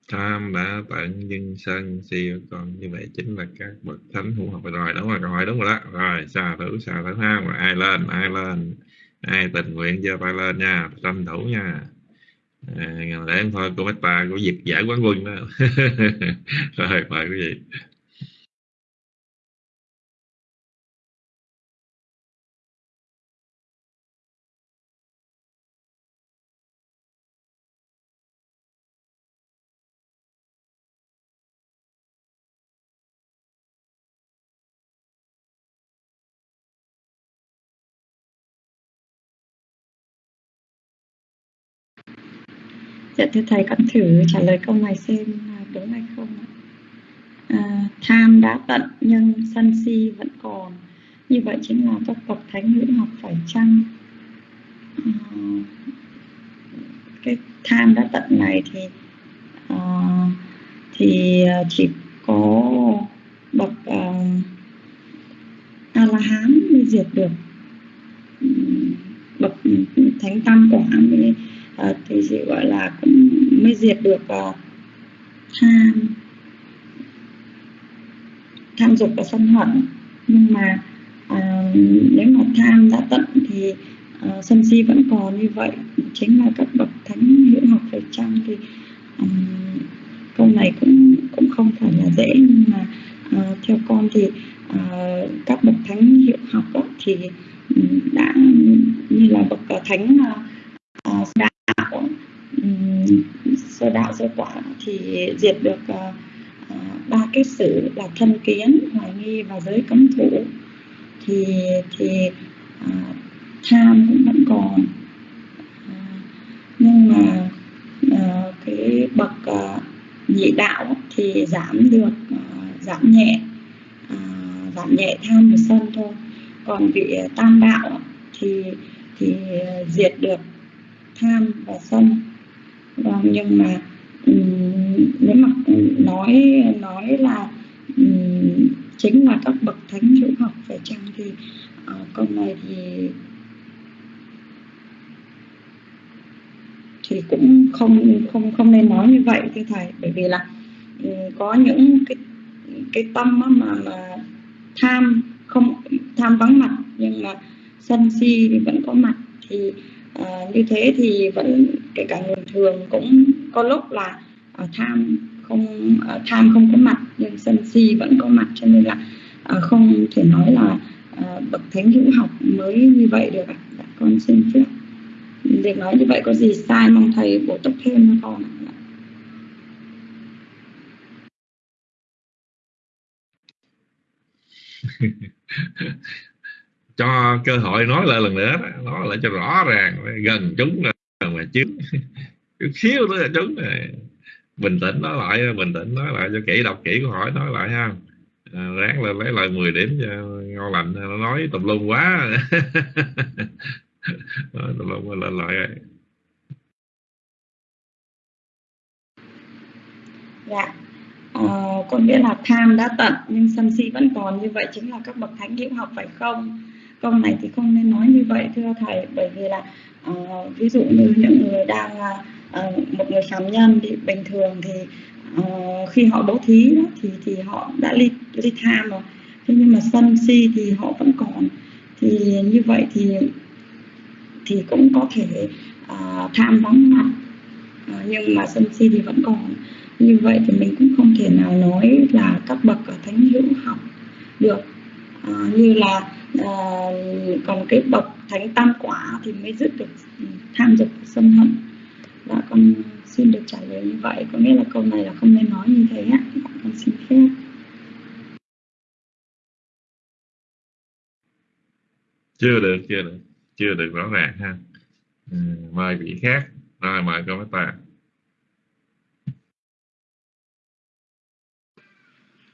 Tham đã tận nhân sân siêu còn như vậy chính là các bậc thánh hữu học. Rồi đúng rồi rồi đúng rồi đó. Rồi xà thử xà thử ha rồi ai lên ai lên. Ai tình nguyện giơ tay lên nha. Tranh thủ nha. À, để thôi cô Meta có việc giải quán quân đó. Rồi mời quý vị.
Dạ thưa thầy con thử trả lời câu này xem đúng hay không ạ. À, tham đã tận nhưng sân si vẫn còn. Như vậy chính là các bậc thánh hữu học phải chăng? À, cái tham đã tận này thì à, thì à, chỉ có bậc à, a la hán mới diệt được ừ, bậc thánh tam quả mới à, thì chỉ gọi là cũng mới diệt được uh, tham tham dục và sân hận. Nhưng mà à, nếu mà tham đã tận thì à, sân si vẫn còn như vậy. Chính là các bậc thánh hữu học phải chăng thì um, câu này cũng cũng không phải là dễ. Nhưng mà à, theo con thì à, các bậc thánh hiệu học đó, thì ừ, đã như là bậc thánh uh, đã sơ đạo sơ quả thì diệt được uh, uh, ba cái sự là thân kiến hoài nghi và giới cấm thủ. Thì thì uh, tham cũng vẫn còn. Uh, nhưng mà uh, cái bậc uh, nhị đạo thì giảm được uh, giảm nhẹ uh, giảm nhẹ tham và sân thôi. Còn vị tam đạo thì thì diệt được tham và sân. Vâng, nhưng mà nếu mà nói nói là chính là các bậc thánh hữu học phải chăng thì ờ, câu này thì thì cũng không không không nên nói như vậy thưa thầy. Bởi vì là có những cái cái tâm mà, mà tham không tham vắng mặt nhưng mà sân si thì vẫn có mặt thì à, như thế thì vẫn kể cả người thường cũng có lúc là à, tham không à, tham không có mặt nhưng sân si vẫn có mặt cho nên là à, không thể nói là à, bậc thánh hữu học mới như vậy được ạ. Dạ, con xin phép. Việc nói như vậy có gì sai mong thầy bổ túc thêm cho con ạ.
Cho cơ hội nói lại lần nữa nói lại cho rõ ràng gần chúng là mà chứ. Chút xíu nữa là chúng này bình tĩnh nói lại bình tĩnh nói lại cho kỹ đọc kỹ câu hỏi nói lại ha. À, ráng lên lấy lại 10 điểm cho ngon lành. Nó nói tùm lum quá. Nói tùm lum lên lại.
Dạ. Ờ, có nghĩa là tham đã tận nhưng sân si vẫn còn. Như vậy chính là các bậc thánh hữu học phải không? Câu này thì không nên nói như vậy thưa thầy bởi vì là ví dụ như những người đang à, à, một người phạm nhân thì bình thường thì ờ, khi họ bố thí đó, thì thì họ đã ly ly tham rồi. Thế nhưng mà sân si thì họ vẫn còn. Thì như vậy thì thì cũng có thể uh, tham vắng mặt uh, nhưng mà sân si thì vẫn còn. Như vậy thì mình cũng không thể nào nói là các bậc ở thánh hữu học được. Uh, như là à, còn cái bậc thánh tam quả thì mới dứt được ừ, tham dục sân hận. Và con xin được trả lời như vậy. Có nghĩa là câu này là không nên nói như thế á. Con xin phép.
Chưa được chưa được. Chưa được rõ ràng ha. Ừ, mời vị khác. Rồi mời cô ta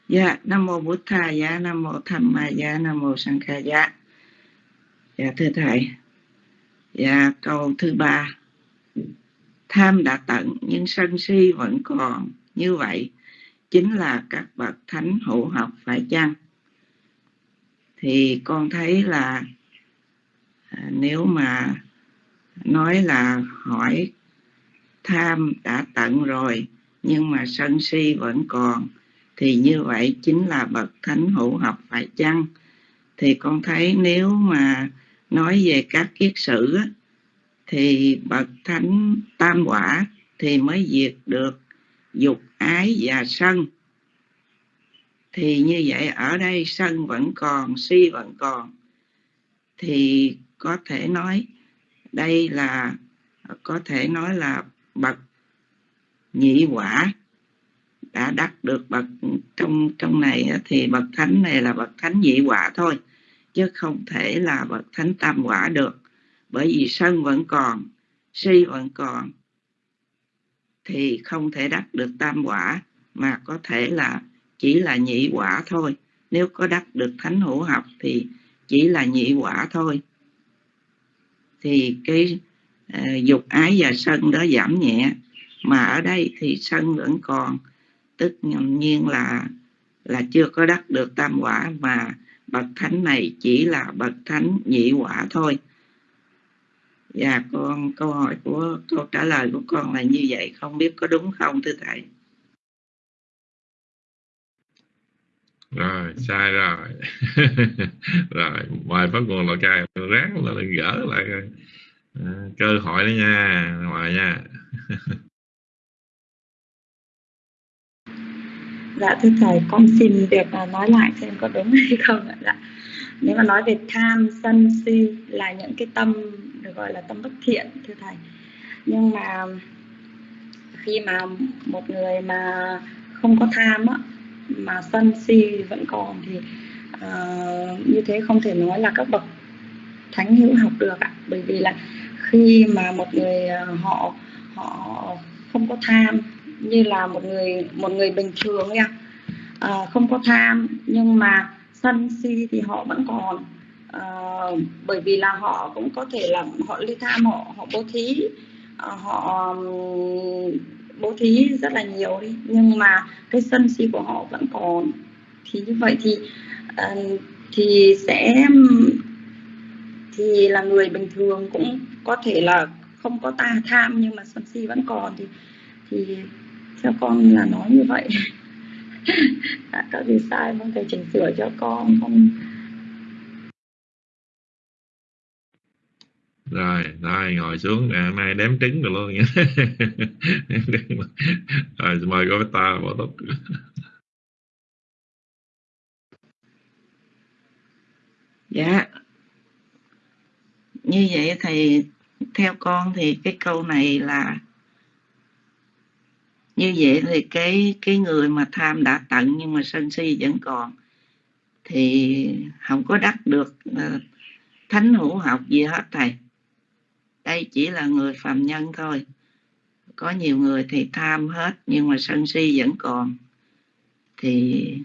Dạ, Nam Mô bổn Thà Dạ, Nam Mô Tham Ma Dạ, Nam Mô Sang Kha Dạ. Dạ, thưa Thầy. Dạ, câu thứ ba. Tham đã tận nhưng sân si vẫn còn. Như vậy, chính là các bậc thánh hữu học phải chăng? Thì con thấy là à, nếu mà nói là hỏi tham đã tận rồi nhưng mà sân si vẫn còn thì như vậy chính là bậc thánh hữu học phải chăng? Thì con thấy nếu mà nói về các kiết sử thì bậc thánh tam quả thì mới diệt được dục ái và sân. Thì như vậy ở đây sân vẫn còn, si vẫn còn. Thì có thể nói đây là, có thể nói là bậc nhị quả đã đắc được bậc trong trong này thì bậc thánh này là bậc thánh nhị quả thôi chứ không thể là bậc thánh tam quả được. Bởi vì sân vẫn còn si vẫn còn thì không thể đắc được tam quả mà có thể là chỉ là nhị quả thôi. Nếu có đắc được thánh hữu học thì chỉ là nhị quả thôi. Thì cái uh, dục ái và sân đó giảm nhẹ mà ở đây thì sân vẫn còn tức nhiên là là chưa có đắc được tam quả mà bậc thánh này chỉ là bậc thánh nhị quả thôi. Và con câu hỏi của câu trả lời của con là như vậy không biết có đúng không thưa thầy?
Rồi sai rồi. Rồi ngoài phát nguồn lò cài ráng là gỡ lại à, cơ hội đó nha ngoài nha.
dạ thưa thầy con xin được à, nói lại xem có đúng hay không ạ. Dạ nếu mà nói về tham sân si là những cái tâm được gọi là tâm bất thiện thưa thầy. Nhưng mà khi mà một người mà không có tham á, mà sân si vẫn còn thì uh, như thế không thể nói là các bậc thánh hữu học được ạ. Bởi vì là khi mà một người à, họ họ không có tham như là một người một người bình thường nha. À, không có tham nhưng mà sân si thì họ vẫn còn. À, bởi vì là họ cũng có thể là họ ly tham họ họ bố thí. À, họ bố thí rất là nhiều đi nhưng mà cái sân si của họ vẫn còn. Thì như vậy thì uh, thì sẽ thì là người bình thường cũng có thể là không có ta tham nhưng mà sân si vẫn còn thì thì theo con là nói như vậy. À, có gì sai mong thầy chỉnh sửa cho con con
rồi rồi ngồi xuống. Nè mai đếm trứng rồi luôn nha. Rồi mời cô ta bỏ tóc
dạ. Như vậy thì theo con thì cái câu này là như vậy thì cái cái người mà tham đã tận nhưng mà sân si vẫn còn thì không có đắc được uh, thánh hữu học gì hết thầy. Đây chỉ là người phàm nhân thôi. Có nhiều người thì tham hết nhưng mà sân si vẫn còn. Thì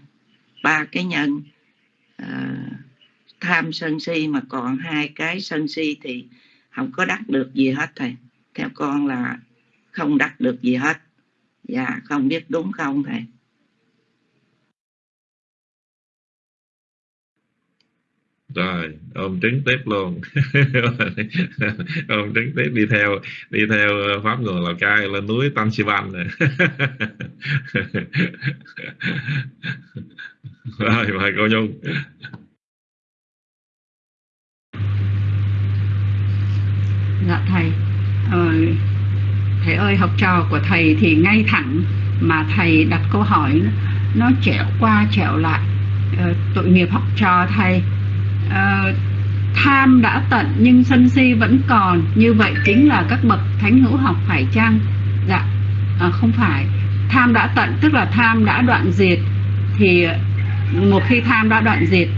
ba cái nhân uh, tham sân si mà còn hai cái sân si thì không có đắc được gì hết thầy. Theo con là không đắc được gì hết dạ không biết đúng không thầy?
Rồi ôm trứng tiếp luôn. Ôm trứng tiếp đi theo đi theo pháp nguồn lào cai lên núi tam sivan này. Rồi mời cô nhung.
Dạ thầy ờ, thầy ơi học trò của thầy thì ngay thẳng mà thầy đặt câu hỏi nó trẻo qua trẻo lại. Ờ, tội nghiệp học trò thầy. Ờ, tham đã tận nhưng sân si vẫn còn. Như vậy chính là các bậc thánh hữu học phải chăng? Dạ. À, không phải. Tham đã tận tức là tham đã đoạn diệt thì một khi tham đã đoạn diệt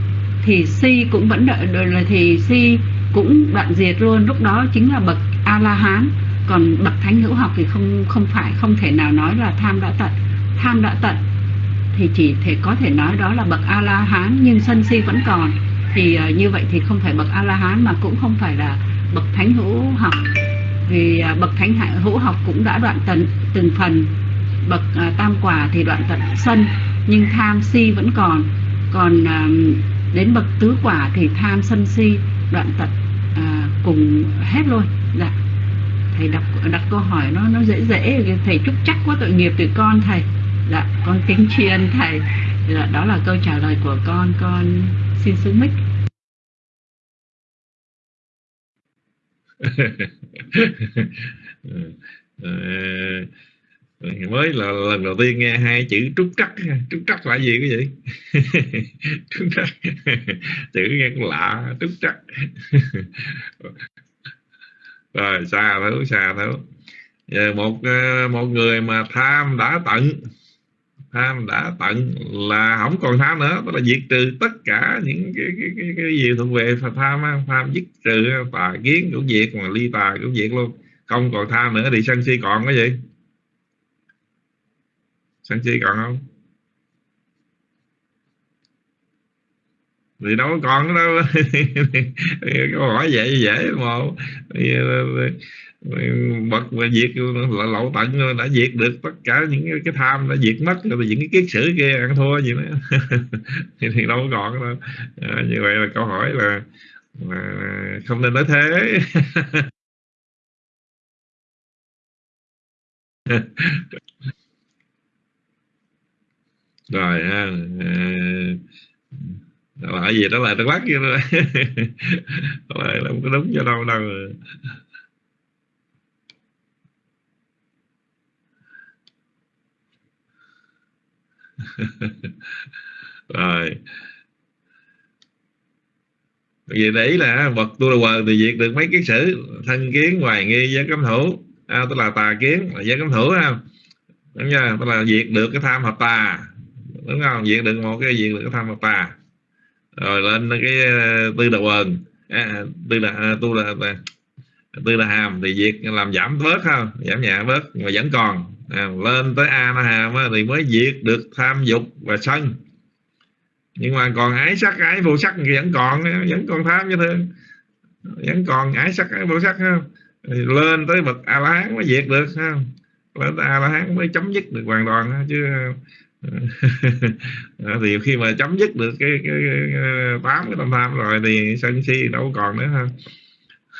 thì si cũng vẫn đợi là thì si cũng đoạn diệt luôn. Lúc đó chính là bậc a la hán còn bậc thánh hữu học thì không không phải không thể nào nói là tham đã tận. Tham đã tận thì chỉ thể có thể nói đó là bậc a la hán nhưng sân si vẫn còn. Thì uh, như vậy thì không phải bậc a la hán mà cũng không phải là bậc thánh hữu học. Vì uh, bậc thánh hữu học cũng đã đoạn tận từng phần. Bậc uh, tam quả thì đoạn tận sân nhưng tham si vẫn còn. Còn uh, đến bậc tứ quả thì tham sân si đoạn tận cùng hết luôn. Dạ thầy đặt đặt câu hỏi nó nó dễ dễ. Thầy chúc chắc quá tội nghiệp từ con thầy. Dạ con kính tri ân thầy. Dạ, đó là câu trả lời của con. Con xin xuống mic.
Ờ, mới là lần đầu tiên nghe hai chữ trúc trắc trúc trắc là gì cái gì trúc trắc chữ nghe cũng lạ. Trúc trắc rồi xa thấu xa thấu. Giờ một ờ, một người mà tham đã tận tham đã tận là không còn tham nữa. Tức là diệt trừ tất cả những cái cái cái, cái gì thuộc về tham tham dứt trừ tà kiến cũng diệt mà ly tà cũng diệt luôn. Không còn tham nữa thì sân si còn cái gì sân si còn không? Thì đâu có còn đâu. Câu hỏi vậy dễ mà. Bật và diệt là lậu tận đã diệt được tất cả những cái tham đã diệt mất rồi những cái kiết sử kia ăn thua gì nữa. Thì, thì đâu còn đâu. À, như vậy là câu hỏi là, là không nên nói thế. Rồi ha à, là gì đó là nó lắc kia rồi là không có đúng cho đâu đâu. Rồi. Vì đấy là vật tu là quờ thì diệt được mấy kiến sử thân kiến hoài nghi giới cấm thủ à, tức là tà kiến là giới cấm thủ ha đúng chưa tức là diệt được cái tham hợp tà. Đúng không? Diệt được một cái diệt được cái tham hợp tà rồi lên cái ờ, tư là quần. À, à tư là à, tu là, tư là à, hàm thì diệt làm giảm bớt không giảm nhẹ bớt mà vẫn còn. À, lên tới a na hàm thì mới diệt được tham dục và sân. Nhưng mà còn ái sắc ái vô sắc thì vẫn còn vẫn còn tham như thế. Vẫn còn ái sắc ái vô sắc không thì lên tới bậc a la hán mới diệt được không lên tới a la hán mới chấm dứt được hoàn toàn chứ Ừ. thì khi mà chấm dứt được cái cái tám cái tâm tham rồi thì sân si đâu còn nữa ha.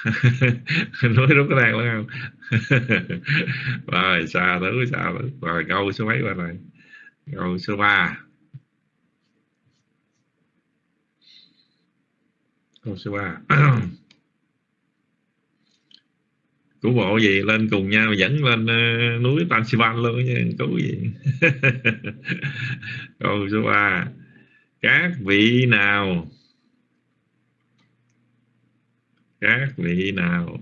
Nói đúng cái này luôn không? Rồi, xa thứ xa thứ rồi, câu số mấy rồi? Này câu số 3 câu số ba. của bộ gì lên cùng nhau dẫn lên uh, núi Tansivan luôn nha cứu gì. Câu số ba các vị nào các vị nào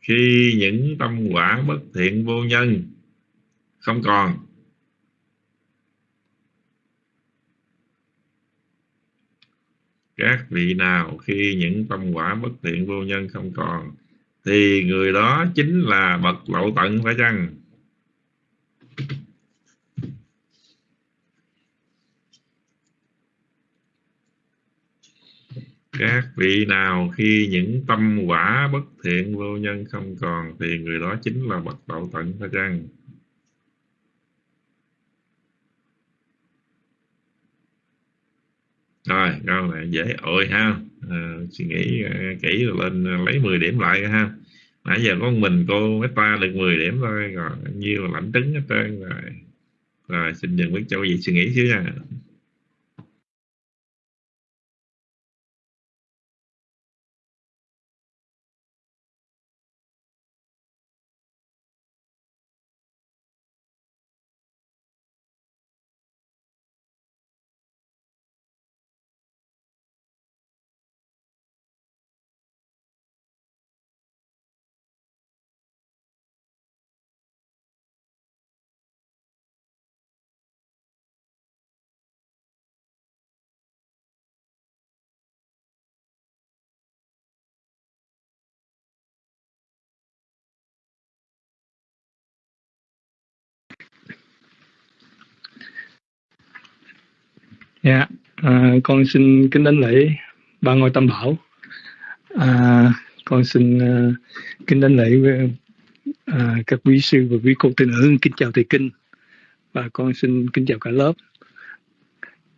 khi những tâm quả bất thiện vô nhân không còn các vị nào khi những tâm quả bất thiện vô nhân không còn, thì người đó chính là bậc lậu tận phải chăng? Các vị nào khi những tâm quả bất thiện vô nhân không còn, thì người đó chính là bậc lậu tận phải chăng? Rồi câu này dễ ội ha. À, suy nghĩ ờ, kỹ rồi lên ờ, lấy 10 điểm lại ha. Nãy giờ có mình cô ta được 10 điểm thôi rồi nhiêu lãnh trứng hết trơn rồi. Rồi xin dừng biết cho quý vị suy nghĩ xíu nha.
Dạ, à, con xin kính đánh lễ ba ngôi tam bảo. À, con xin à, kính đánh lễ với à, các quý sư và quý cô tín nữ kính chào thầy kinh và con xin kính chào cả lớp.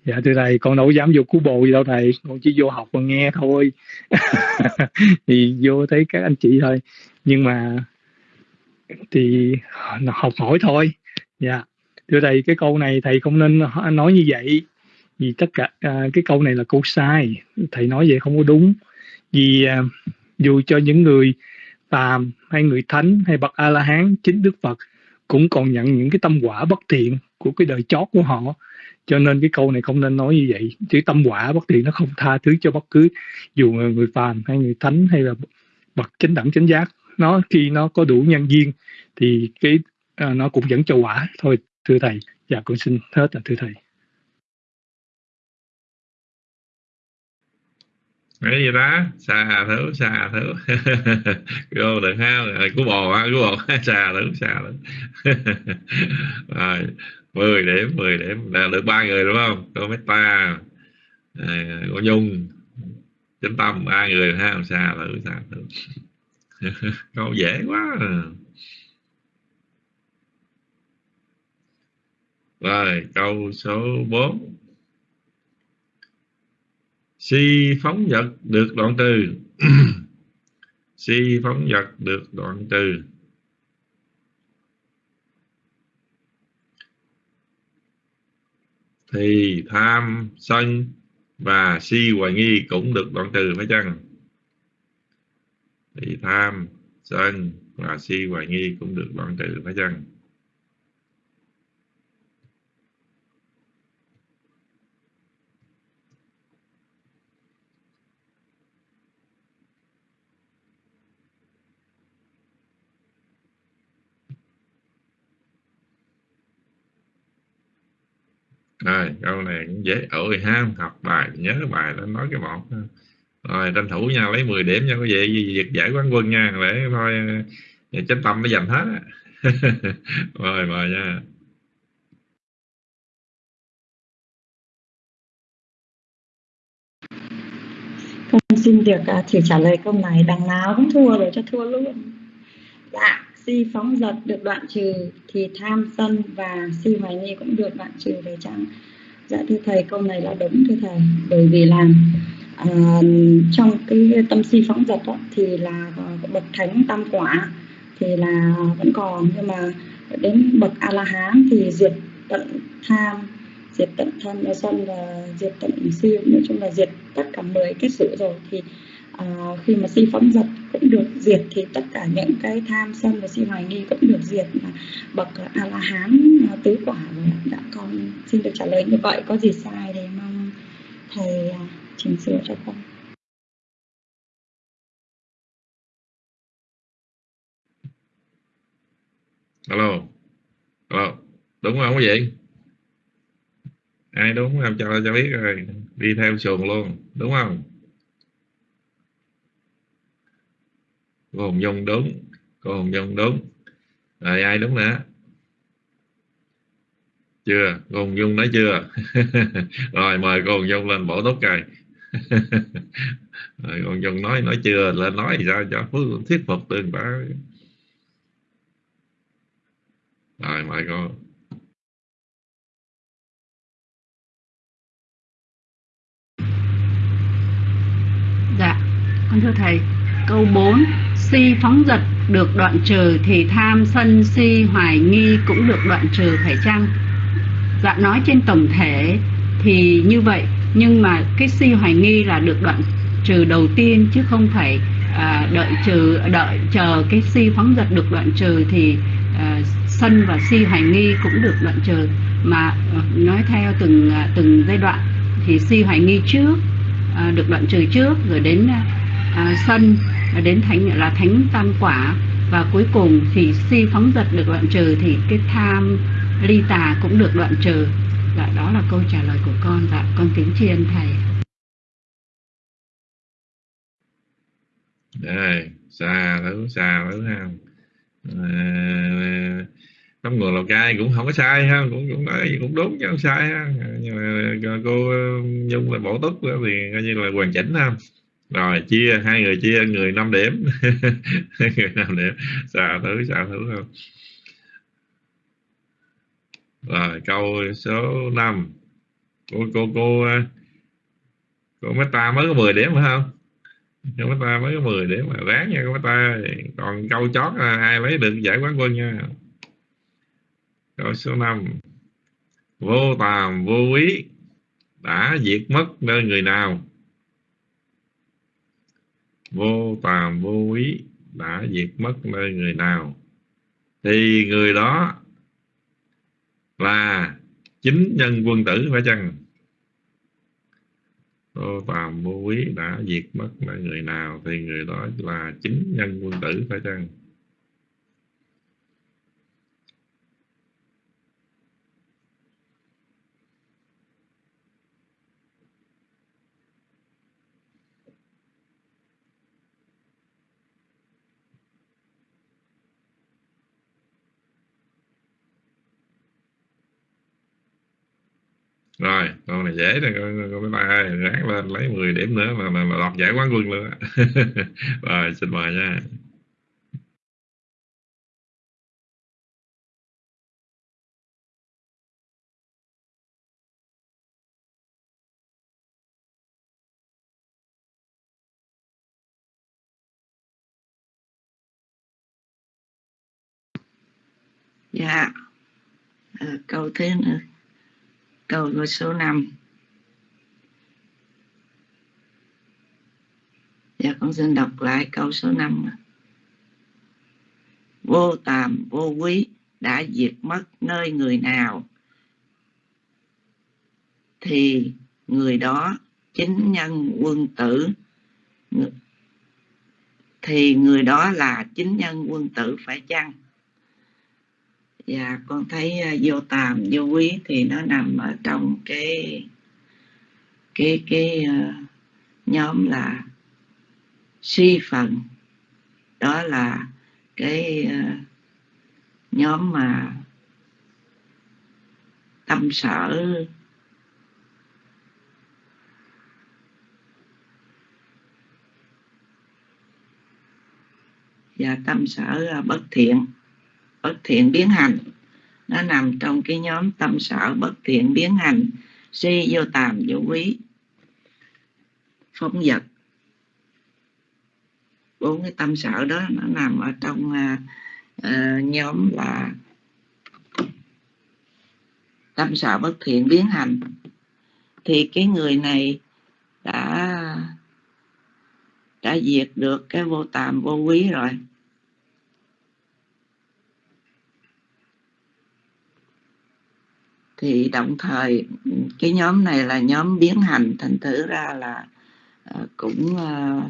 Dạ thưa thầy, con đâu dám vô cứu bộ gì đâu thầy, con chỉ vô học và nghe thôi. thì vô thấy các anh chị thôi. Nhưng mà thì à, học hỏi thôi. Dạ. Thưa thầy, cái câu này thầy không nên nói như vậy vì tất cả à, cái câu này là câu sai. Thầy nói vậy không có đúng. Vì à, dù cho những người phàm hay người thánh hay bậc a la hán chính đức phật cũng còn nhận những cái tâm quả bất thiện của cái đời chót của họ. Cho nên cái câu này không nên nói như vậy. Chứ tâm quả bất thiện nó không tha thứ cho bất cứ dù người, người phàm hay người thánh hay là bậc chánh đẳng chánh giác. Nó khi nó có đủ nhân duyên thì cái à, nó cũng dẫn cho quả. Thôi thưa thầy. Dạ con xin hết là thưa thầy.
Cái gì đó xà thử xà thử vô được ha rồi cú bò ha cú bò xà thử xà thử rồi 10 điểm 10 điểm. Là được ba người đúng không? Cô meta à, cô nhung. Chính tâm ba người ha xà thử xà thử câu dễ quá. À. rồi câu số 4 si phóng vật được đoạn trừ. Si phóng vật được đoạn trừ. Thì tham, sân và si hoài nghi cũng được đoạn trừ phải chăng? Thì tham, sân và si hoài nghi cũng được đoạn trừ phải chăng? Rồi câu này cũng dễ. Ơi ha học bài nhớ bài nó nói cái một rồi tranh thủ nha lấy 10 điểm nha có gì việc giải quán quân nha để thôi ờ, chánh tâm nó dành hết rồi mời nha.
Con xin được uh, thử trả lời câu này đằng nào cũng thua rồi cho thua luôn. Dạ si phóng dật được đoạn trừ thì tham sân và si hoài nghi cũng được đoạn trừ về chăng dạ thưa thầy câu này là đúng thưa thầy bởi vì là uh, trong cái tâm si phóng dật đó, thì là bậc thánh tam quả thì là vẫn còn. Nhưng mà đến bậc a la hán thì diệt tận tham diệt tận tham sân và diệt tận si nói chung là diệt tất cả 10 cái sự rồi. Thì à, khi mà si phóng dật cũng được diệt thì tất cả những cái tham sân và si hoài nghi cũng được diệt mà bậc a la hán à, tứ quả rồi đã dạ, con xin được trả lời như vậy có gì sai thì mong thầy à, chỉnh sửa cho con.
Alo alo đúng không quý vị ai đúng không cho cho biết rồi đi theo xuồng luôn đúng không? Cô hồng nhung đúng cô hồng nhung đúng rồi ai đúng nữa chưa, cô hồng nhung nói chưa? Rồi, mời cô hồng nhung lên bổ túc cài rồi, cô hồng nhung nói nói chưa? Lên nói thì sao cho thuyết phục tương ta rồi, mời cô.
Dạ, con thưa thầy, câu 4 si phóng dật được đoạn trừ thì tham sân si hoài nghi cũng được đoạn trừ phải chăng? Dạ nói trên tổng thể thì như vậy nhưng mà cái si hoài nghi là được đoạn trừ đầu tiên chứ không phải à, đợi trừ đợi chờ cái si phóng dật được đoạn trừ thì à, sân và si hoài nghi cũng được đoạn trừ. Mà ờ, nói theo từng à, từng giai đoạn thì si hoài nghi trước à, được đoạn trừ trước rồi đến à, à, sân à, đến thánh là thánh tam quả. Và cuối cùng thì si phóng dật được đoạn trừ thì cái tham ly tà cũng được đoạn trừ. Dạ đó là câu trả lời của con. Dạ con kính tri ân thầy.
Đây xa lắm xa lắm ha. À, trong người lào cai cũng không có sai ha cũng cũng nói cũng đúng chứ không sai ha. Nhưng mà cô dung là bổ túc thì coi như là hoàn chỉnh ha rồi, chia, hai người chia, người năm điểm. Người năm điểm. Xà thứ xà thứ không? Rồi, câu số 5 cô cô cô à, cô mấy ta mới có 10 điểm phải không? Cô mấy ta mới có 10 điểm mà ráng nha, cô mấy ta còn câu chót là ai lấy được giải quán quân nha? Câu số 5 vô tàm, vô quý đã diệt mất nơi người nào? Vô tàm vô ý đã diệt mất nơi người nào. Thì người đó là chính nhân quân tử phải chăng? Vô tàm vô ý đã diệt mất nơi người nào thì người đó là chính nhân quân tử phải chăng? Rồi câu này dễ nè con, con mấy ba ơi ráng lên lấy 10 điểm nữa mà mà, mà đoạt giải quán quân luôn á. Rồi xin mời nha.
Dạ. À, câu thế nữa câu số 5 Dạ con xin đọc lại câu số 5 Vô tàm, vô quý, đã diệt mất nơi người nào, thì người đó chính nhân quân tử. Thì người đó là chính nhân quân tử phải chăng? Dạ con thấy à, vô tàm vô quý thì nó nằm ở trong cái cái cái uh, nhóm là suy phần đó là cái uh, nhóm mà tâm sở. Và tâm sở bất thiện bất thiện biến hành. Nó nằm trong cái nhóm tâm sở bất thiện biến hành si vô tàm vô quý. Phóng vật. Bốn cái tâm sở đó nó nằm ở trong uh, nhóm là tâm sở bất thiện biến hành. Thì cái người này đã đã diệt được cái vô tàm vô quý rồi. Thì đồng thời ừ, cái nhóm này là nhóm biến hành thành thử ra là uh, cũng ờ,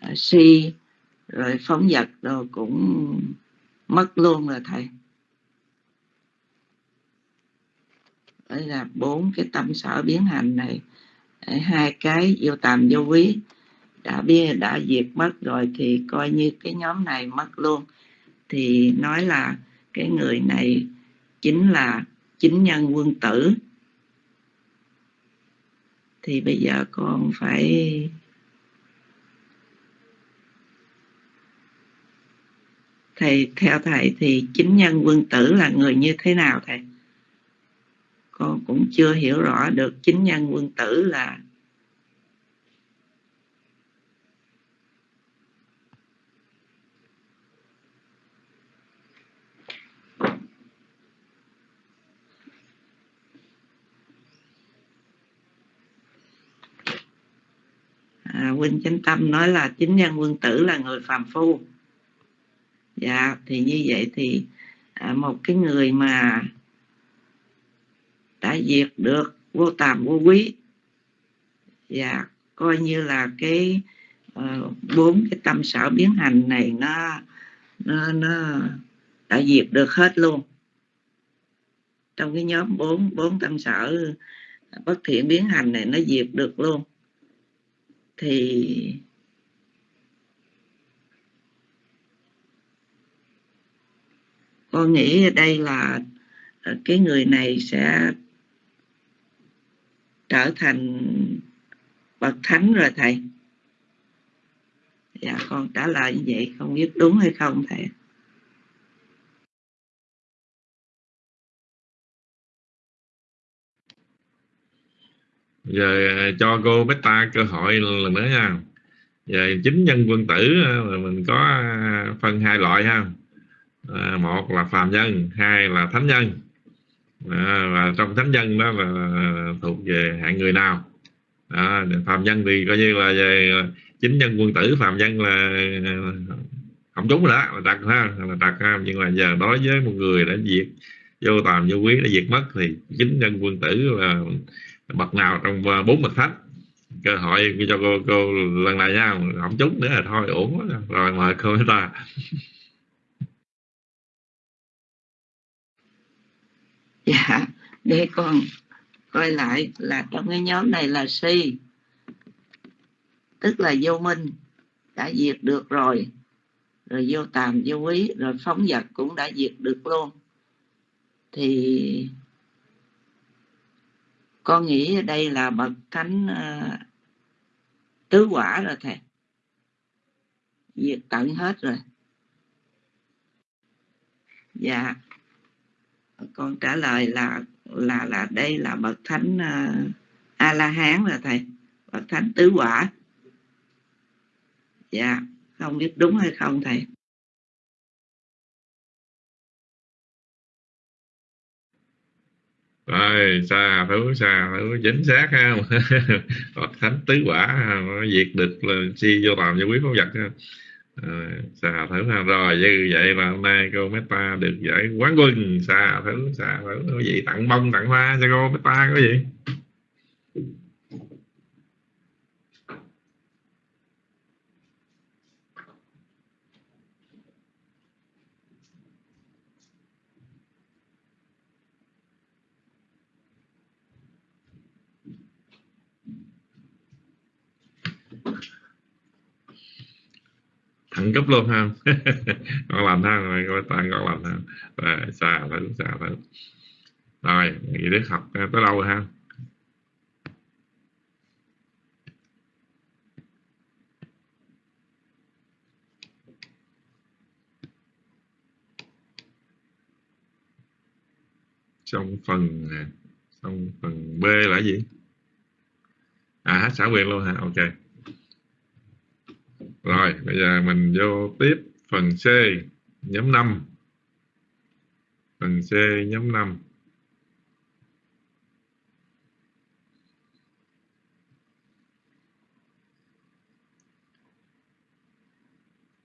ờ, uh, si rồi phóng vật rồi cũng mất luôn rồi thầy. Đây là bốn cái tâm sở biến hành này. Hai cái vô tàm vô quý đã biết đã diệt mất rồi thì coi như cái nhóm này mất luôn. Thì nói là cái người này chính là chính nhân quân tử. Thì bây giờ con phải thầy, theo thầy thì chính nhân quân tử là người như thế nào thầy? Con cũng chưa hiểu rõ được chính nhân quân tử là à, huynh chánh tâm nói là chính nhân quân tử là người phàm phu. Dạ thì như vậy thì à, một cái người mà đã diệt được vô tàm vô quý dạ coi như là cái uh, bốn cái tâm sở biến hành này nó nó nó đã diệt được hết luôn. Trong cái nhóm bốn bốn tâm sở bất thiện biến hành này nó diệt được luôn thì con nghĩ đây là ờ, cái người này sẽ trở thành bậc thánh rồi thầy. Dạ con trả lời như vậy không biết đúng hay không thầy
giờ à, cho cô Beta cơ hội lần nữa nha. Giờ chính nhân quân tử là mình có à, phân hai loại ha. À, một là phàm nhân hai là thánh nhân. À, và trong thánh nhân đó là à, thuộc về hạng người nào? À, phàm nhân thì coi như là về chính nhân quân tử phàm nhân là không đúng rồi đó là đặt ha là đặt ha. Nhưng mà giờ đối với một người đã diệt vô tàm vô quý đã diệt mất thì chính nhân quân tử là bậc nào trong à, bốn bậc thánh. Cơ hội cho cô cô lần này nha, không trúng nữa là thôi ổn quá. Rồi mời cô ta
dạ để con coi lại là trong cái nhóm này là si. Tức là vô minh, đã diệt được rồi. Rồi vô tàm, vô quý rồi phóng vật cũng đã diệt được luôn. Thì con nghĩ đây là bậc thánh uh, tứ quả rồi thầy? Diệt tận hết rồi. Dạ. Con trả lời là là là đây là bậc thánh à, uh, a la hán rồi thầy. Bậc thánh tứ quả. Dạ. Không biết đúng hay không thầy?
Rồi xa thứ xa thứ chính xác ha. Phật thánh tứ quả diệt địch là si vô làm vô quý pháp vật ha. Ờ, à, xà thử ha. Rồi như vậy là hôm nay cô Meta được giải quán quân. Xà thử xà thử. Quý vị tặng bông tặng hoa cho cô Meta có gì? Thẳng cấp luôn ha. Con làm ha rồi, coi toàn con làm ha rồi, xa thử xa thử rồi nghĩ đến học, tới đâu rồi ha? Trong phần à, trong phần B là gì? À hát xã quyền luôn ha, ok rồi, bây giờ mình vô tiếp phần C, nhóm 5. Phần C, nhóm 5.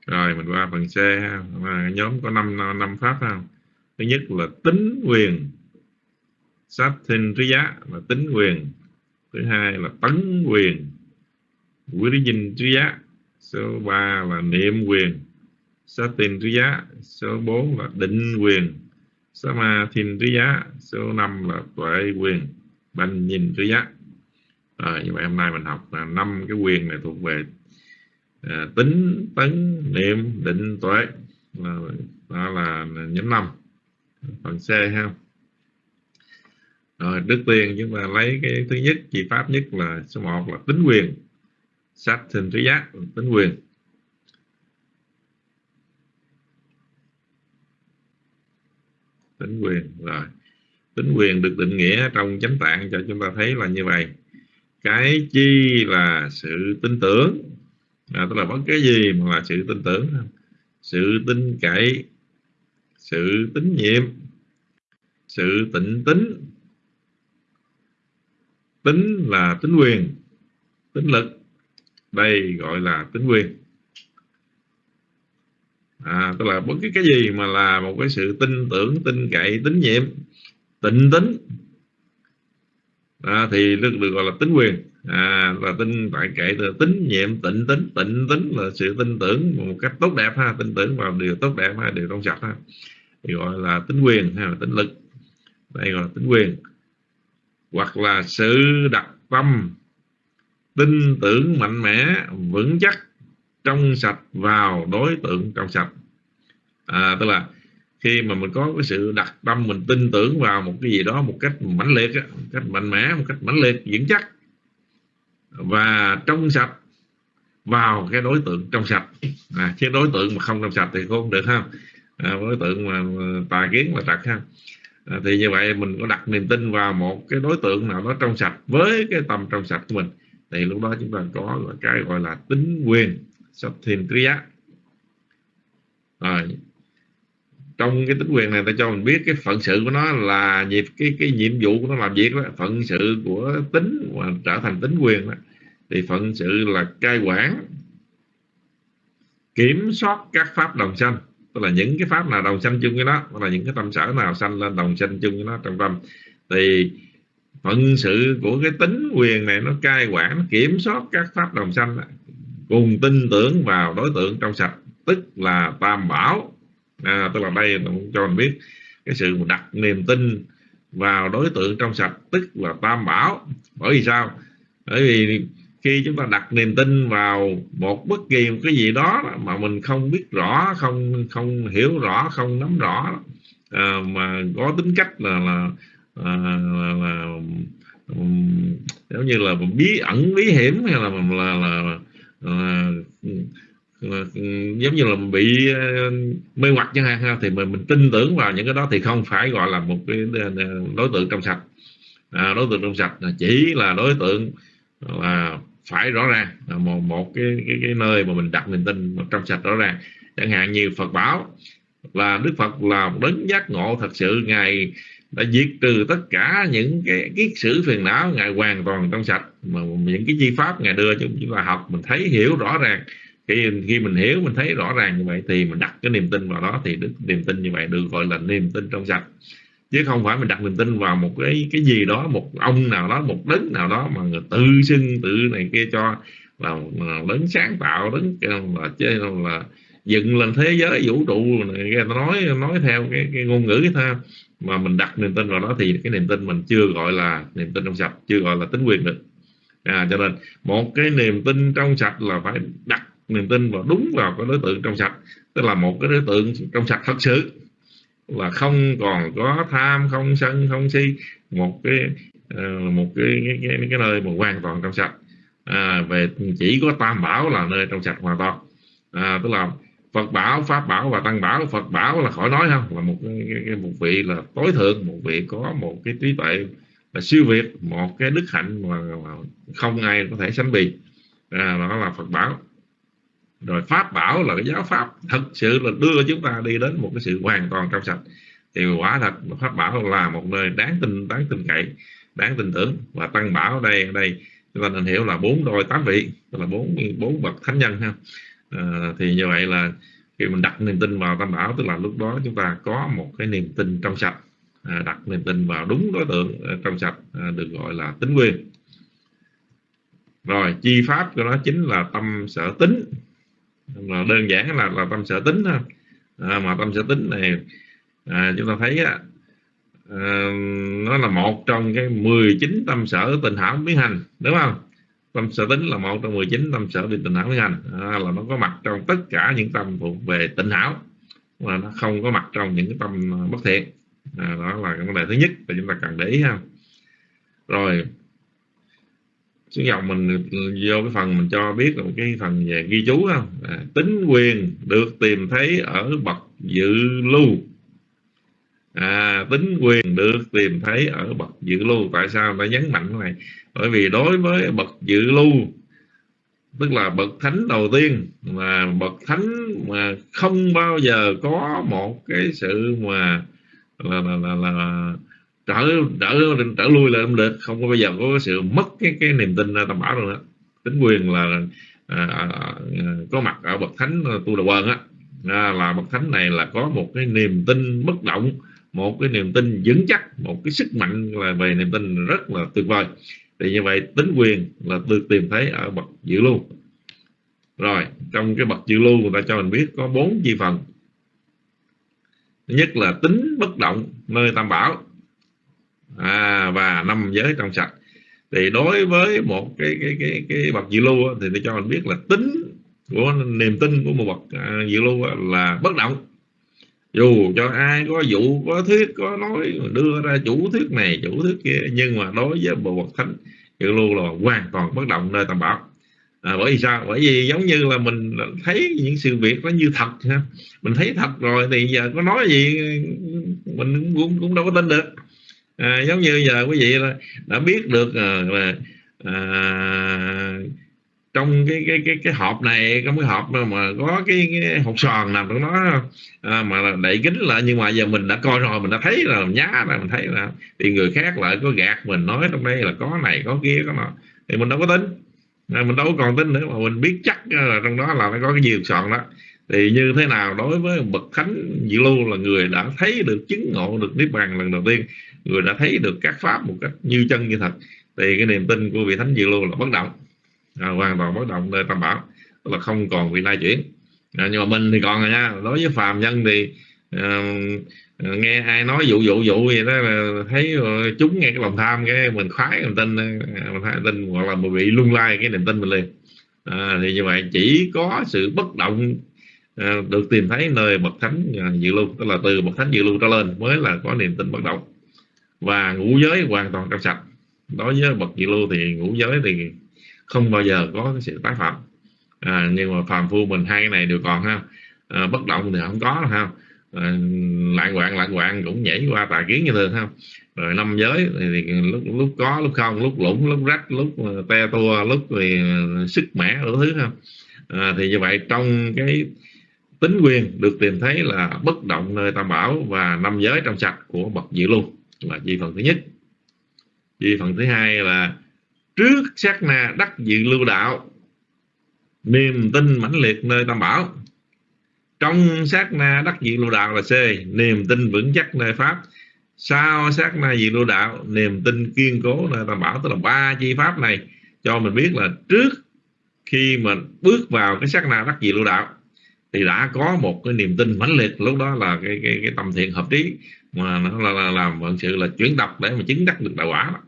Rồi, mình qua phần C ha. Nhóm có 5 năm pháp ha. Thứ nhất là tính quyền. Sát thinh trí giá là tính quyền. Thứ hai là tấn quyền. Quý dinh trí giá số 3 là niệm quyền. Số tình trí giá số 4 là định quyền. Số ma thiên trí giá số 5 là tuệ quyền. Banh nhìn trí giá. À, như vậy hôm nay mình học là năm cái quyền này thuộc về à, tính tấn niệm định tuệ. Là, đó là nhóm năm phần C ha. Rồi trước tiên chúng ta lấy cái thứ nhất chỉ pháp nhất là số 1 là tính quyền sát sinh trí giác tính quyền. Tính quyền rồi. Tính quyền được định nghĩa trong chánh tạng cho chúng ta thấy là như vậy. Cái chi là sự tin tưởng. À, tức là bất cái gì mà là sự tin tưởng. Sự tin cậy sự tín nhiệm sự tịnh tính tính là tính quyền tính lực đây gọi là tính quyền à, tức là bất cứ cái gì mà là một cái sự tin tưởng tin cậy tín nhiệm tịnh tính à, thì được, được gọi là tính quyền à, là tin tại kệ từ tín nhiệm tịnh tính. Tịnh tính là sự tin tưởng một cách tốt đẹp ha tin tưởng vào điều tốt đẹp ha điều trong sạch ha. Thì gọi là tính quyền hay là tính lực. Đây gọi là tính quyền hoặc là sự đặt tâm tin tưởng mạnh mẽ vững chắc trong sạch vào đối tượng trong sạch. À, tức là khi mà mình có cái sự đặt tâm mình tin tưởng vào một cái gì đó một cách mãnh liệt một cách mạnh mẽ một cách mãnh liệt vững chắc và trong sạch vào cái đối tượng trong sạch. À, chứ đối tượng mà không trong sạch thì không được ha. À, đối tượng mà tà kiến mà trật ha. À, thì như vậy mình có đặt niềm tin vào một cái đối tượng nào đó trong sạch với cái tâm trong sạch của mình thì lúc đó chúng ta có cái gọi là tính quyền sắp thiền triya rồi, trong cái tính quyền này ta cho mình biết cái phận sự của nó là nhịp cái cái nhiệm vụ của nó làm việc đó, phận sự của tính và trở thành tính quyền đó. Thì phận sự là cai quản, kiểm soát các pháp đồng sanh. Tức là những cái pháp nào đồng sanh chung với nó, hoặc là những cái tâm sở nào sanh lên đồng sanh chung với nó trong tâm. Thì phận sự của cái tính quyền này nó cai quản nó kiểm soát các pháp đồng sanh. Cùng tin tưởng vào đối tượng trong sạch tức là tam bảo. À, tức là đây cho mình biết cái sự đặt niềm tin vào đối tượng trong sạch tức là tam bảo. Bởi vì sao? Bởi vì khi chúng ta đặt niềm tin vào một bất kỳ một cái gì đó mà mình không biết rõ không không hiểu rõ không nắm rõ à, mà có tính cách là là, Ờ, à, là, là um, giống như là bí ẩn bí hiểm hay là là, là, là, là giống như là bị ờ, mê hoặc chẳng hạn thì mình mình tin tưởng vào những cái đó thì không phải gọi là một cái ờ, đối tượng trong sạch. À, đối tượng trong sạch chỉ là đối tượng là phải rõ ràng là một một cái cái, cái nơi mà mình đặt niềm tin trong sạch rõ ràng. Chẳng hạn như Phật bảo là Đức Phật là một đấng giác ngộ thật sự ngài đã diệt trừ tất cả những cái kiết sử phiền não ngài hoàn toàn trong sạch. Mà những cái chi pháp ngài đưa cho chúng ta học mình thấy hiểu rõ ràng. Khi khi mình hiểu mình thấy rõ ràng như vậy thì mình đặt cái niềm tin vào đó thì đức niềm tin như vậy được gọi là niềm tin trong sạch. Chứ không phải mình đặt niềm tin vào một cái cái gì đó một ông nào đó một đấng nào đó mà người tự xưng tự này kia cho là, đấng sáng tạo đấng là chơi là dựng lên thế giới vũ trụ này nói nói theo cái, cái ngôn ngữ cái mà mình đặt niềm tin vào đó thì cái niềm tin mình chưa gọi là niềm tin trong sạch chưa gọi là tính quyền được. À, cho nên một cái niềm tin trong sạch là phải đặt niềm tin vào đúng vào cái đối tượng trong sạch. Tức là một cái đối tượng trong sạch thật sự. Là không còn có tham không sân không si. Một cái ờ, một cái cái, cái cái nơi mà hoàn toàn trong sạch. À, về chỉ có tam bảo là nơi trong sạch hoàn toàn. À, tức là Phật bảo pháp bảo và tăng bảo. Phật bảo là khỏi nói không là một một vị là tối thượng một vị có một cái trí tuệ là siêu việt một cái đức hạnh mà, mà không ai có thể sánh bì. À, đó là Phật bảo. Rồi pháp bảo là cái giáo pháp thật sự là đưa chúng ta đi đến một cái sự hoàn toàn trong sạch. Thì quả thật pháp bảo là một nơi đáng tin đáng tin cậy đáng tin tưởng. Và tăng bảo ở đây ở đây chúng ta nên hiểu là bốn đôi tám vị tức là bốn bốn bậc thánh nhân ha à, thì như vậy là khi mình đặt niềm tin vào tam bảo tức là lúc đó chúng ta có một cái niềm tin trong sạch. À, đặt niềm tin vào đúng đối tượng ờ, trong sạch à, được gọi là tính quyền rồi chi pháp của nó chính là tâm sở tính. Là đơn giản là là tâm sở tính à, mà tâm sở tính này à, chúng ta thấy á, à, nó là một trong cái 19 tâm sở tình hảo biến hành đúng không? Tâm sở tính là một trong 19 tâm sở bị tình hảo với hành à, là nó có mặt trong tất cả những tâm thuộc về tình hảo mà nó không có mặt trong những cái tâm à, bất thiện. À, đó là cái vấn đề thứ nhất mà chúng ta cần để ý ha. Rồi xuống dòng mình vô cái phần mình cho biết là một cái phần về ghi chú không à, tính quyền được tìm thấy ở bậc dự lưu. À, tính quyền được tìm thấy ở bậc dự lưu. Tại sao? Nó nhấn mạnh cái này bởi vì đối với bậc dự lưu tức là bậc thánh đầu tiên mà bậc thánh mà không bao giờ có một cái sự mà là là là, là trở trở trở lui lại không được không có bao giờ có cái sự mất cái cái niềm tin tam bảo rồi đó tính quyền là à, à, à, có mặt ở bậc thánh à, tu đà quần á. À, là bậc thánh này là có một cái niềm tin bất động một cái niềm tin vững chắc một cái sức mạnh là về niềm tin rất là tuyệt vời thì như vậy tính quyền là được tìm thấy ở bậc dự lưu. Rồi trong cái bậc dự lưu người ta cho mình biết có bốn chi phần. Thứ nhất là tính bất động nơi tam bảo. À, và năm giới trong sạch. Thì đối với một cái cái cái cái bậc dự lưu thì tôi cho mình biết là tính của niềm tin của một bậc à, dự lưu là bất động dù cho ai có dụ có thuyết có nói đưa ra chủ thuyết này chủ thuyết kia nhưng mà đối với bộ bậc thánh dự lưu là hoàn toàn bất động nơi tam bảo. À, bởi vì sao? Bởi vì giống như là mình thấy những sự việc nó như thật ha. Mình thấy thật rồi thì giờ có nói gì mình cũng cũng đâu có tin được. À, giống như giờ quý vị đã biết được à, là à, trong cái cái cái cái hộp này trong cái hộp mà, có cái, cái hộp sòn nằm trong đó à, mà đậy kính lại nhưng mà giờ mình đã coi rồi mình đã thấy là nhá là mình thấy là thì người khác lại có gạt mình nói trong đây là có này có kia có nọ. Thì mình đâu có tính à, mình đâu có còn tin nữa mà mình biết chắc à, là trong đó là nó có cái gì sòn đó. Thì như thế nào đối với bậc thánh diệu lưu là người đã thấy được chứng ngộ được niết bàn lần đầu tiên người đã thấy được các pháp một cách như chân như thật thì cái niềm tin của vị thánh diệu lưu là bất động à, hoàn toàn bất động nơi tam bảo tức là không còn vị lai chuyển. À, nhưng mà mình thì còn rồi nha đối với phàm nhân thì à, nghe ai nói dụ dụ dụ gì đó là thấy ờ, chúng nghe cái lòng tham cái mình khoái mình tin ờ, mình thấy tin hoặc là mình bị lung lay cái niềm tin mình liền. À, thì như vậy chỉ có sự bất động à, được tìm thấy nơi bậc thánh à, dự lưu tức là từ bậc thánh dự lưu trở lên mới là có niềm tin bất động. Và ngũ giới hoàn toàn trong sạch. Đối với bậc dự lưu thì ngũ giới thì không bao giờ có cái sự tái phạm. À, nhưng mà phàm phu mình hai cái này đều còn ha. À, bất động thì không có ha. À, lạng quạng lạng quạng cũng nhảy qua tà kiến như thường ha. Rồi năm giới thì, thì lúc lúc có lúc không lúc lũng lúc rách lúc te tua lúc thì sức mẻ đủ thứ ha. À, thì như vậy trong cái tính quyền được tìm thấy là bất động nơi tam bảo và năm giới trong sạch của bậc diệu luôn là chi phần thứ nhất. Chi phần thứ hai là trước sát na đắc dự lưu đạo niềm tin mãnh liệt nơi tam bảo trong sát na đắc dự lưu đạo là c niềm tin vững chắc nơi pháp sau sát na dự lưu đạo niềm tin kiên cố nơi tam bảo tức là ba chi pháp này cho mình biết là trước khi mình bước vào cái sát na đắc dự lưu đạo thì đã có một cái niềm tin mãnh liệt lúc đó là cái cái, cái tâm thiện hợp trí mà nó là, là làm vận sự là chuyển tập để mà chứng đắc được đạo quả đó.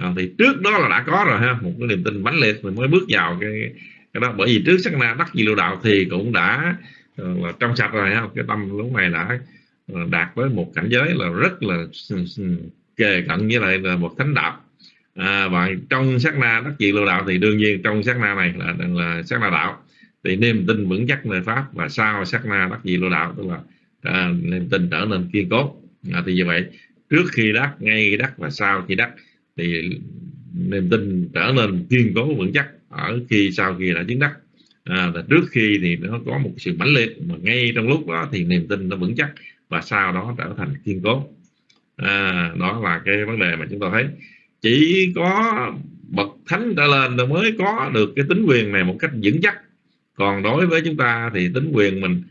À, thì trước đó là đã có rồi ha một cái niềm tin mãnh liệt rồi mới bước vào cái cái đó. Bởi vì trước sắc na đắc di lưu đạo thì cũng đã ờ, là trong sạch rồi ha. Cái tâm lúc này đã ờ, đạt với một cảnh giới là rất là kề cận với lại là một thánh đạo. À, và trong sát na đắc dị lưu đạo thì đương nhiên trong sát na này là là sát na đạo. Thì niềm tin vững chắc nơi pháp và sau sát na đắc dị lưu đạo tức là à, niềm tin trở nên kiên cố. À, thì như vậy trước khi đắc ngay đắc và sau khi đắc thì niềm tin trở nên kiên cố vững chắc ở khi sau khi đã chứng đắc. À, và trước khi thì nó có một sự mãnh liệt mà ngay trong lúc đó thì niềm tin nó vững chắc và sau đó trở thành kiên cố. À, đó là cái vấn đề mà chúng ta thấy. Chỉ có bậc thánh trở lên rồi mới có được cái tính quyền này một cách vững chắc. Còn đối với chúng ta thì tính quyền mình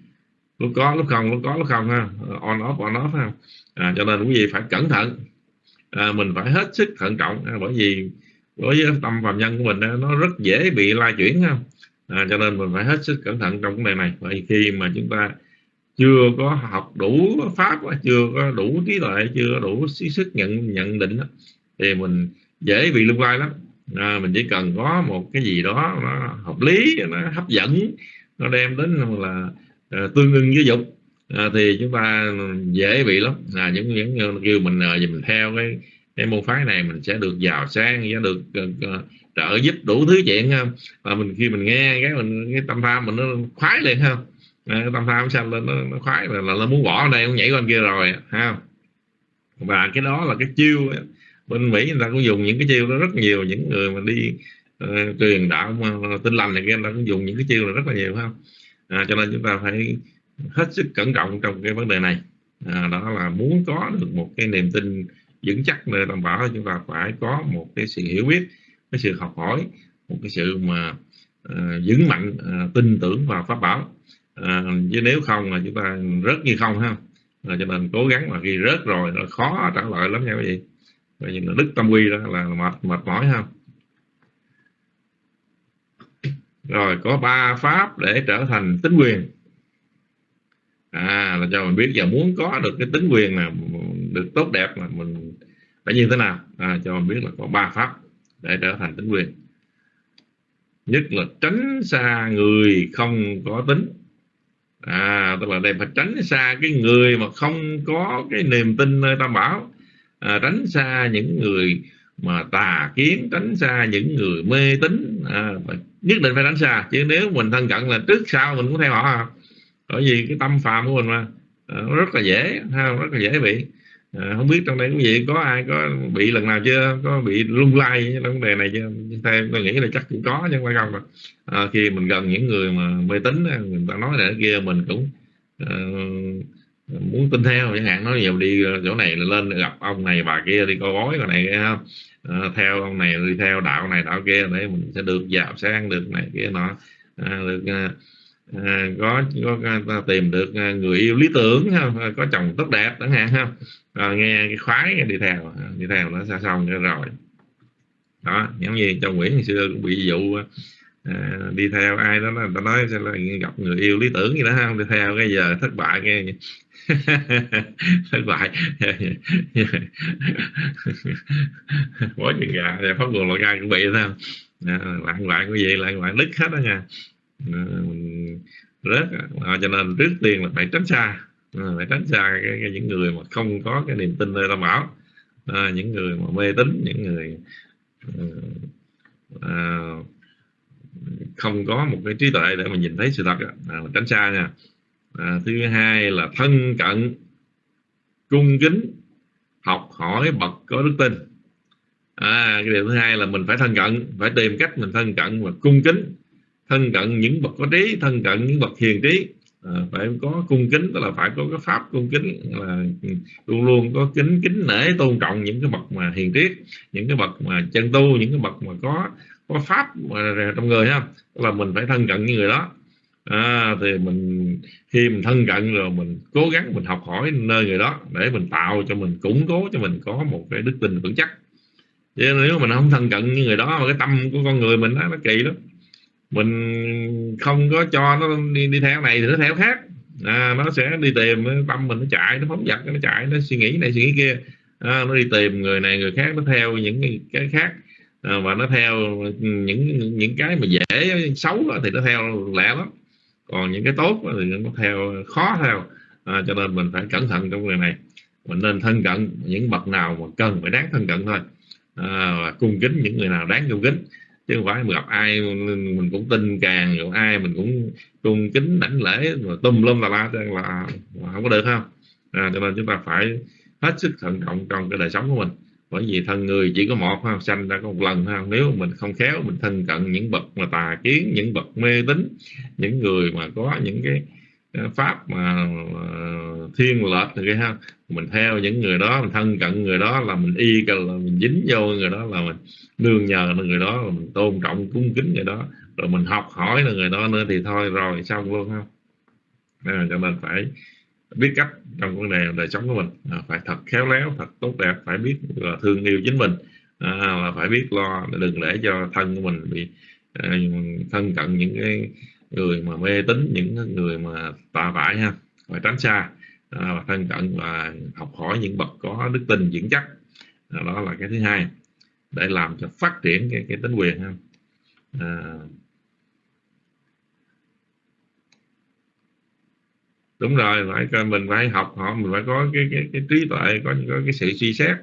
lúc có lúc không lúc có lúc không ha. On off on off ha. À, cho nên quý vị phải cẩn thận à, mình phải hết sức thận trọng à, bởi vì đối với tâm phạm nhân của mình nó rất dễ bị lai chuyển à, cho nên mình phải hết sức cẩn thận trong vấn đề này. Bởi khi mà chúng ta chưa có học đủ pháp chưa có đủ trí tuệ chưa có đủ sức nhận nhận định thì mình dễ bị lung lai lắm. À, mình chỉ cần có một cái gì đó nó hợp lý nó hấp dẫn nó đem đến là à, tương ưng với dục à, thì chúng ta dễ bị lắm. Là những những kêu mình uh, mình theo cái cái môn phái này mình sẽ được giàu sang sẽ được uh, trợ giúp đủ thứ chuyện không và mình khi mình nghe cái mình cái tâm tham mình nó khoái liền không à, tâm tham sao lên nó, nó khoái là, là nó muốn bỏ ở đây nó nhảy qua kia rồi ha. Và cái đó là cái chiêu bên mỹ người ta cũng dùng những cái chiêu đó rất nhiều. Những người mà đi uh, truyền đạo mà, tinh lành này kia người ta cũng dùng những cái chiêu là rất là nhiều không à, cho nên chúng ta phải hết sức cẩn trọng trong cái vấn đề này. À, đó là muốn có được một cái niềm tin vững chắc nơi tam bảo chúng ta phải có một cái sự hiểu biết cái sự học hỏi một cái sự mà à, vững mạnh uh, tin tưởng vào pháp bảo. Uh, chứ nếu không là chúng ta rớt như không ha. Là cho nên cố gắng mà khi rớt rồi nó khó trả lời lắm nha quý vị. Vậy như là đức tâm quy đó là mệt mệt mỏi ha. Rồi có ba pháp để trở thành tính quyền à là cho mình biết giờ muốn có được cái tính quyền là được tốt đẹp là mình phải như thế nào. À, cho mình biết là có ba pháp để trở thành tính quyền. Nhất là tránh xa người không có tính. À tức là đây phải tránh xa cái người mà không có cái niềm tin nơi tam bảo. À, tránh xa những người mà tà kiến tránh xa những người mê tín. À, nhất định phải tránh xa. Chứ nếu mình thân cận là trước sau mình cũng theo họ à bởi vì cái tâm phạm của mình mà ờ, nó rất là dễ ha, rất là dễ bị. À, không biết trong đây quý vị có ai có bị lần nào chưa? Có bị lung lay trong vấn đề này chưa? Theo tôi nghĩ là chắc cũng có nhưng mà không mà à, ờ, khi mình gần những người mà mê tín người ta nói này kia mình cũng uh, muốn tin theo chẳng hạn. Nói nhiều đi chỗ này lên gặp ông này bà kia đi coi bói cái này không? À, theo ông này đi theo đạo này đạo kia để mình sẽ được giàu sang được này kia nọ. À, được uh, à, có có tìm được à, người yêu lý tưởng ha có chồng tốt đẹp chẳng hạn ha. À, nghe cái khoái đi theo à, đi theo nó xa xong rồi. Đó giống như trong Nguyễn ngày xưa cũng bị dụ à, à đi theo ai đó người ta nói sẽ là gặp người yêu lý tưởng gì đó không? Đi theo cái giờ thất bại nghe thất bại. Bỏ chân gà pháp luật loại gai cũng bị sao à, lạng cái gì lạng loạn đứt hết đó nha rớt à, cho nên trước tiên là phải tránh xa. À, phải tránh xa cái, cái, những người mà không có cái niềm tin nơi tam bảo. À, những người mà mê tín những người ờ, à, không có một cái trí tuệ để mà nhìn thấy sự thật à, tránh xa nha. À, thứ hai là thân cận cung kính học hỏi bậc có đức tin. À, cái điều thứ hai là mình phải thân cận phải tìm cách mình thân cận và cung kính thân cận những bậc có trí thân cận những bậc hiền trí. À, phải có cung kính tức là phải có cái pháp cung kính là luôn luôn có kính kính nể tôn trọng những cái bậc mà hiền triết những cái bậc mà chân tu những cái bậc mà có có pháp mà trong người ha. Là mình phải thân cận những người đó. À, thì mình khi mình thân cận rồi mình cố gắng mình học hỏi nơi người đó để mình tạo cho mình củng cố cho mình có một cái đức tin vững chắc. Chứ nếu mình không thân cận như người đó mà cái tâm của con người mình đó, nó kỳ lắm mình không có cho nó đi, đi theo này thì nó theo khác. À, nó sẽ đi tìm tâm mình nó chạy nó phóng dật nó chạy nó suy nghĩ này suy nghĩ kia. À, nó đi tìm người này người khác nó theo những cái khác. À, và nó theo những những cái mà dễ xấu thì nó theo lẹ lắm. Còn những cái tốt thì nó theo khó theo. À, cho nên mình phải cẩn thận trong người này. Mình nên thân cận những bậc nào mà cần phải đáng thân cận thôi. À, và cung kính những người nào đáng cung kính chứ không phải mình gặp ai mình cũng tin càng rồi ai mình cũng cung kính đảnh lễ mà tum lum là la là, là không có được không? À, cho nên chúng ta phải hết sức thận trọng trong cái đời sống của mình. Bởi vì thân người chỉ có một ha sanh ra có một lần ha nếu mình không khéo mình thân cận những bậc mà tà kiến những bậc mê tín những người mà có những cái à, pháp mà thiên lệch thì ha mình theo những người đó mình thân cận người đó là mình y là mình dính vô người đó là mình nương nhờ người đó là mình tôn trọng cung kính người đó. Rồi mình học hỏi là người đó nữa thì thôi rồi xong luôn ha. À, cho nên phải biết cách trong vấn đề đời sống của mình. À, phải thật khéo léo thật tốt đẹp phải biết là thương yêu chính mình. À, là phải biết lo đừng để cho thân của mình bị à, thân cận những cái người mà mê tín những người mà tà vải ha. Phải tránh xa à, và thân cận và học hỏi những bậc có đức tin vững chắc. À, đó là cái thứ hai để làm cho phát triển cái, cái tính quyền ha. À, đúng rồi phải mình phải học họ mình phải có cái cái, cái trí tuệ có, có cái sự suy xét.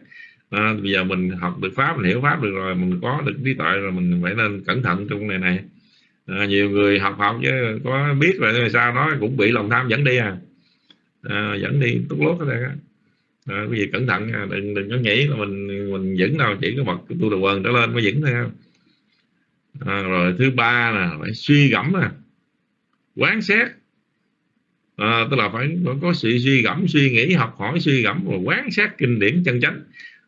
À, bây giờ mình học được pháp mình hiểu pháp được rồi mình có được trí tuệ rồi mình phải nên cẩn thận trong này này. À, nhiều người học học chứ có biết rồi sao nó cũng bị lòng tham dẫn đi à, à dẫn đi tốt lốt ở đây á. À, cái gì cẩn thận nha đừng đừng có nghĩ là mình mình dẫn đâu chỉ có bậc tu đầu quần trở lên mới dẫn thôi à, rồi thứ ba là phải suy gẫm nè. Quán xét. À, tức là phải, phải có sự suy gẫm suy nghĩ học hỏi suy gẫm và quán xét kinh điển chân chánh.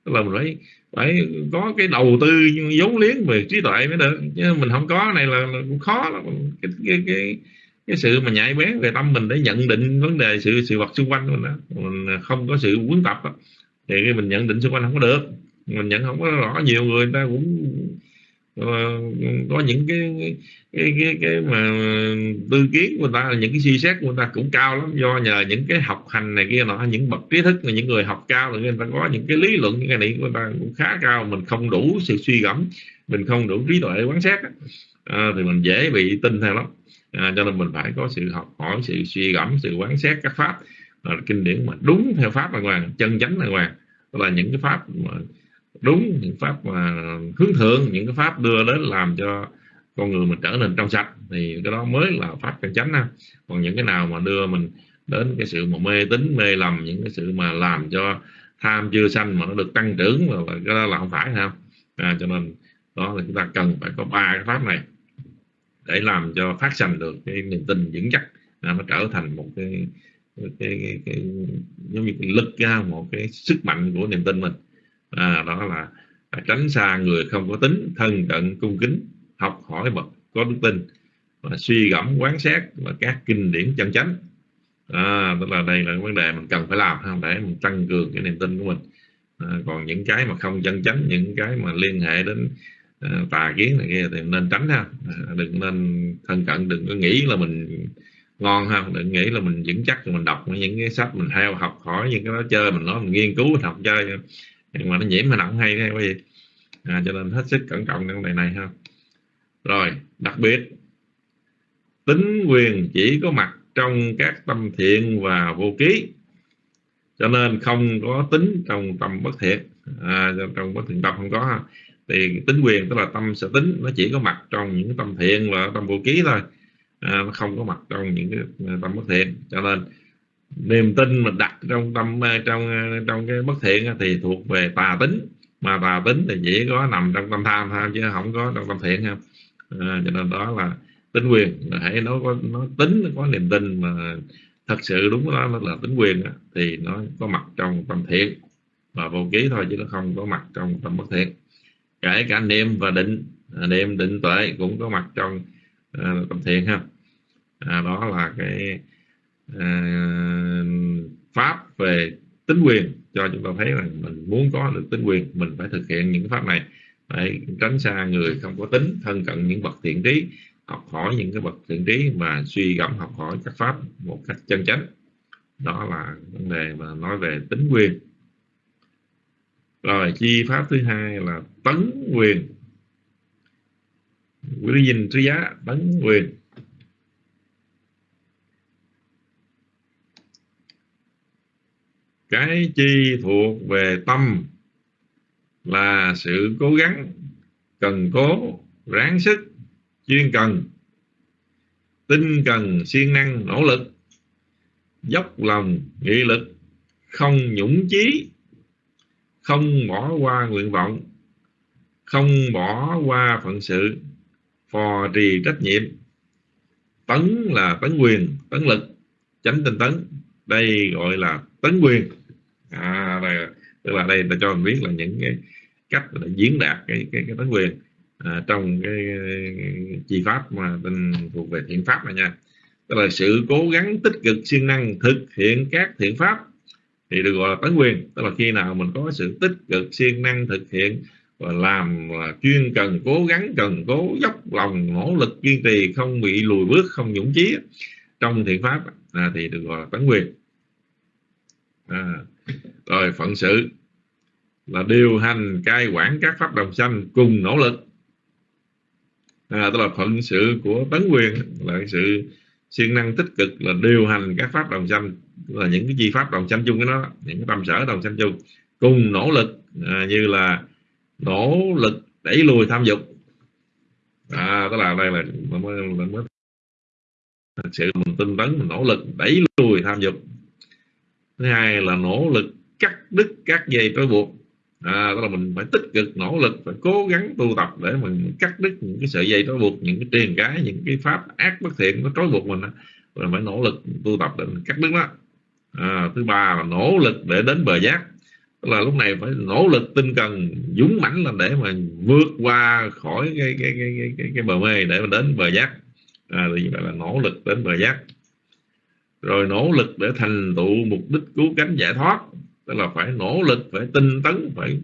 Tức là mình phải phải có cái đầu tư vốn liếng về trí tuệ mới được. Chứ mình không có này là, là cũng khó lắm. Cái, cái, cái, cái sự mà nhạy bén về tâm mình để nhận định vấn đề sự sự vật xung quanh mình đó mình không có sự huấn tập đó. thì cái mình nhận định xung quanh không có được. Mình nhận không có rõ nhiều người ta cũng ờ, có những cái cái cái cái mà tư kiến của người ta những cái suy xét của người ta cũng cao lắm. Do nhờ những cái học hành này kia nọ những bậc trí thức những người học cao rồi người ta có những cái lý luận những cái này của người ta cũng khá cao. Mình không đủ sự suy gẫm mình không đủ trí tuệ quán xét à, thì mình dễ bị tin theo lắm à, cho nên mình phải có sự học hỏi sự suy gẫm sự quán xét các pháp. À, kinh điển mà đúng theo pháp đàng hoàng chân chánh đàng hoàng. Là những cái pháp mà đúng những pháp mà hướng thượng những cái pháp đưa đến làm cho con người mình trở nên trong sạch. Thì cái đó mới là pháp chân chánh ha. Còn những cái nào mà đưa mình đến cái sự mà mê tín mê lầm những cái sự mà làm cho tham chưa sanh mà nó được tăng trưởng là cái đó là không phải ha. À, cho nên đó là chúng ta cần phải có ba cái pháp này để làm cho phát sanh được cái niềm tin vững chắc. À, nó trở thành một cái cái, cái, cái giống như cái lực ra một cái sức mạnh của niềm tin mình. À, đó là tránh xa người không có tính thân cận cung kính học hỏi bậc có đức tin và suy gẫm quán xét và các kinh điển chân chánh. À, tức là đây là vấn đề mình cần phải làm ha, để mình tăng cường cái niềm tin của mình. À, còn những cái mà không chân chánh những cái mà liên hệ đến Ờ, tà kiến này kia thì nên tránh ha. Ờ, đừng nên thân cận đừng có nghĩ là mình ngon ha. Đừng nghĩ là mình vững chắc mình đọc những cái sách mình theo học hỏi những cái đó chơi mình nói mình nghiên cứu mình học chơi. Nhưng mà nó nhiễm mình không hay hay cái gì à, cho nên hết sức cẩn trọng trong đề này ha. Rồi đặc biệt tính quyền chỉ có mặt trong các tâm thiện và vô ký. Cho nên không có tính trong tâm bất thiện. À, trong bất thiện tâm không có ha thì tính quyền tức là tâm sở tính nó chỉ có mặt trong những tâm thiện và tâm vô ký thôi. À, nó không có mặt trong những cái à, tâm bất thiện. Cho nên niềm tin mà đặt trong tâm à, trong à, trong cái bất thiện thì thuộc về tà tính. Mà tà tính thì chỉ có nằm trong tâm tham thôi chứ không có trong tâm thiện ha. À, cho nên đó là tính quyền. Hãy nó có nó tính nó có niềm tin mà thật sự đúng đó nó là tính quyền đó, thì nó có mặt trong tâm thiện và vô ký thôi chứ nó không có mặt trong tâm bất thiện kể cả niệm và định à, niệm định tuệ cũng có mặt trong ờ, uh, tâm thiện ha. À, đó là cái uh, pháp về tính quyền cho chúng ta thấy là mình muốn có được tính quyền mình phải thực hiện những pháp này. Phải tránh xa người không có tính thân cận những bậc thiện trí học hỏi những cái bậc thiện trí mà suy gẫm học hỏi các pháp một cách chân chánh. Đó là vấn đề mà nói về tính quyền rồi, chi pháp thứ hai là tấn quyền. Quý dinh trí giá, tấn quyền. Cái chi thuộc về tâm là sự cố gắng, cần cố, ráng sức, chuyên cần. Tinh cần, siêng năng, nỗ lực. Dốc lòng, nghị lực, không nhũng chí không bỏ qua nguyện vọng không bỏ qua phận sự phò trì trách nhiệm. Tấn là tấn quyền tấn lực chánh tinh tấn. Đây gọi là tấn quyền. À, đây, tức là đây ta cho mình biết là những cái cách để diễn đạt cái cái, cái tấn quyền à, trong cái, cái chi pháp mà tên thuộc về thiện pháp này nha. Tức là sự cố gắng tích cực siêng năng thực hiện các thiện pháp thì được gọi là tấn quyền tức là khi nào mình có sự tích cực siêng năng thực hiện và làm là chuyên cần cố gắng cần cố dốc lòng nỗ lực kiên trì không bị lùi bước không nhũng chí trong thiện pháp à, thì được gọi là tấn quyền. À, rồi phận sự là điều hành cai quản các pháp đồng sanh cùng nỗ lực. À, tức là phận sự của tấn quyền là sự siêng năng tích cực là điều hành các pháp đồng sanh là những cái chi pháp đồng sanh chung cái nó những cái tâm sở đồng sanh chung cùng nỗ lực à, như là nỗ lực đẩy lùi tham dục. À, tức là đây là mới, mới thật sự mình tinh tấn mình nỗ lực đẩy lùi tham dục. Thứ hai là nỗ lực cắt đứt các dây trói buộc. À, đó là mình phải tích cực nỗ lực phải cố gắng tu tập để mình cắt đứt những cái sợi dây trói buộc những cái truyền cái những cái pháp ác bất thiện nó trói buộc mình rồi phải nỗ lực tu tập để mình cắt đứt đó à, thứ ba là nỗ lực để đến bờ giác. Tức là lúc này phải nỗ lực tinh cần dũng mãnh là để mà vượt qua khỏi cái cái cái cái, cái, cái bờ mê để mà đến bờ giác. À, thì vậy là nỗ lực đến bờ giác. Rồi nỗ lực để thành tựu mục đích cứu cánh giải thoát. Tức là phải nỗ lực phải tinh tấn phải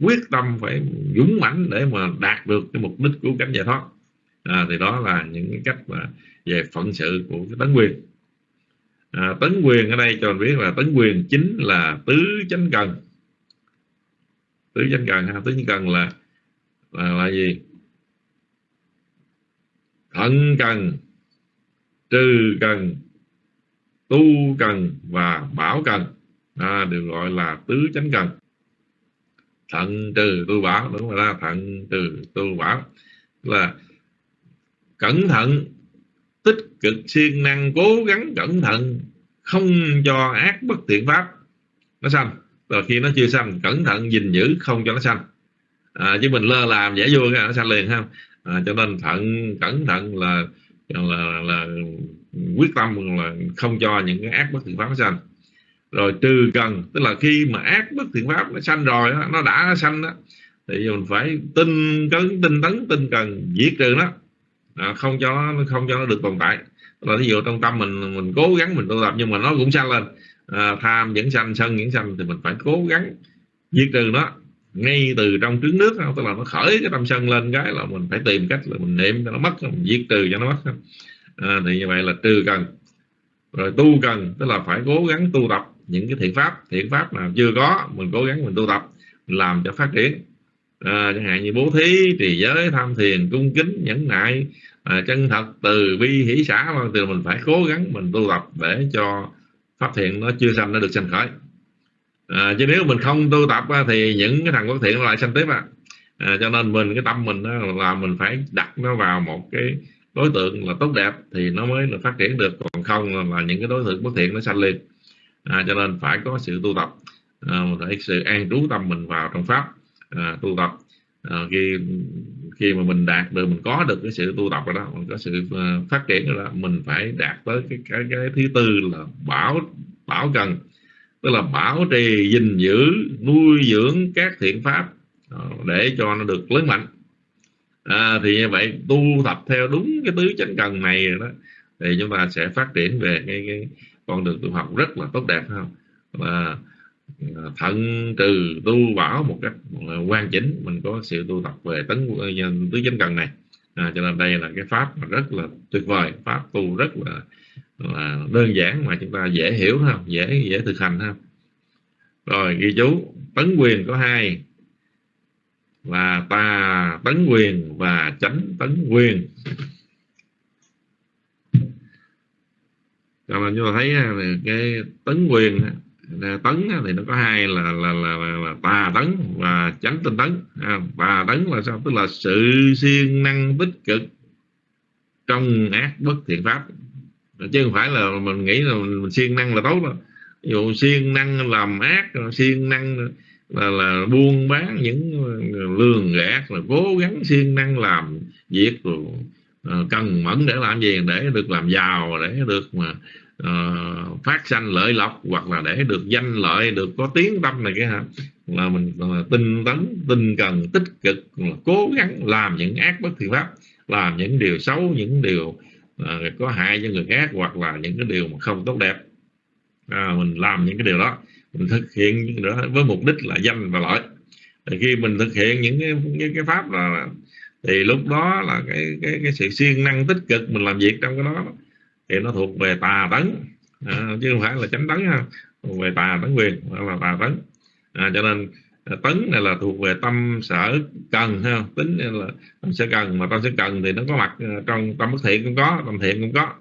quyết tâm phải dũng mãnh để mà đạt được cái mục đích cứu cánh giải thoát. À, thì đó là những cái cách mà về phận sự của cái tấn quyền à, tấn quyền ở đây cho mình biết là tấn quyền chính là tứ chánh cần. Tứ chánh cần ha tứ chánh cần là là, là gì? Thận cần trừ cần tu cần và bảo cần. À, được gọi là tứ chánh cần. Thận trừ tu bảo đúng rồi đó thận trừ tu bảo. Là cẩn thận tích cực siêng năng cố gắng cẩn thận không cho ác bất thiện pháp. Nó sanh. Rồi khi nó chưa sanh cẩn thận gìn giữ không cho nó sanh. À, chứ mình lơ làm dễ vui nó sanh liền ha. À, cho nên thận cẩn thận là là, là quyết tâm là không cho những cái ác bất thiện pháp nó sanh. Rồi trừ cần tức là khi mà ác bất thiện pháp nó sanh rồi nó đã sanh đó thì mình phải tinh cấn tinh tấn tinh cần diệt trừ nó à, không cho nó không cho nó được tồn tại. Là ví dụ trong tâm mình mình cố gắng mình tu tập nhưng mà nó cũng sanh lên. À, tham vẫn sanh sân vẫn sanh thì mình phải cố gắng diệt trừ nó. Ngay từ trong trứng nước tức là nó khởi cái tâm sân lên cái là mình phải tìm cách là mình niệm cho nó mất mình diệt trừ cho nó mất. À, thì như vậy là trừ cần. Rồi tu cần tức là phải cố gắng tu tập những cái thiện pháp. Thiện pháp nào chưa có mình cố gắng mình tu tập mình làm cho phát triển à, chẳng hạn như bố thí trì giới tham thiền cung kính nhẫn nại à, chân thật từ bi hỷ xã vâng từ mình phải cố gắng mình tu tập để cho pháp thiện nó chưa sanh nó được sanh khởi. À, chứ nếu mình không tu tập thì những cái thằng bất thiện lại sanh tiếp à. à cho nên mình cái tâm mình là mình phải đặt nó vào một cái đối tượng là tốt đẹp thì nó mới là phát triển được. Còn không là những cái đối tượng bất thiện nó sanh liền. À, cho nên phải có sự tu tập à, phải sự an trú tâm mình vào trong pháp à, tu tập. À, khi khi mà mình đạt được mình có được cái sự tu tập rồi đó mình có sự à, phát triển rồi đó mình phải đạt tới cái cái cái thứ tư là bảo bảo cần. Tức là bảo trì gìn giữ nuôi dưỡng các thiện pháp à, để cho nó được lớn mạnh. À, thì như vậy tu tập theo đúng cái tứ chánh cần này rồi đó thì chúng ta sẽ phát triển về cái, cái con đường tu học rất là tốt đẹp không? Và thận trừ tu bảo một cách quan chỉnh mình có sự tu tập về tấn ờ, tứ chánh cần này. À, cho nên đây là cái pháp mà rất là tuyệt vời pháp tu rất là, là đơn giản mà chúng ta dễ hiểu không dễ dễ thực hành ha. Rồi ghi chú tấn quyền có hai là tà tấn quyền và chánh tấn quyền. Cho nên chúng ta thấy à, cái tấn quyền tấn thì nó có hai là là là, là, là tà tấn và chánh tinh tấn. À, tà tấn là sao? Tức là sự siêng năng tích cực trong ác bất thiện pháp. Chứ không phải là mình nghĩ là mình, mình siêng năng là tốt đâu. Ví dụ siêng năng làm ác siêng năng là là buôn bán những lường gạt là cố gắng siêng năng làm việc rồi à, cần mẫn để làm gì? Để được làm giàu để được mà uh, phát sanh lợi lộc hoặc là để được danh lợi được có tiếng tâm này cái hả? Là mình là tinh tấn tinh cần tích cực là cố gắng làm những ác bất thiện pháp làm những điều xấu những điều uh, có hại cho người khác hoặc là những cái điều mà không tốt đẹp. À, mình làm những cái điều đó mình thực hiện những đó với mục đích là danh và lợi. Thì khi mình thực hiện những cái, những cái pháp là thì lúc đó là cái cái cái sự siêng năng tích cực mình làm việc trong cái đó thì nó thuộc về tà tấn. À, chứ không phải là chánh tấn ha. Thuộc về tà tấn quyền là tà tấn. À, cho nên à, tấn này là thuộc về tâm sở cần ha. Tính là tâm sở cần mà tâm sở cần thì nó có mặt à, trong tâm bất thiện cũng có tâm thiện cũng có.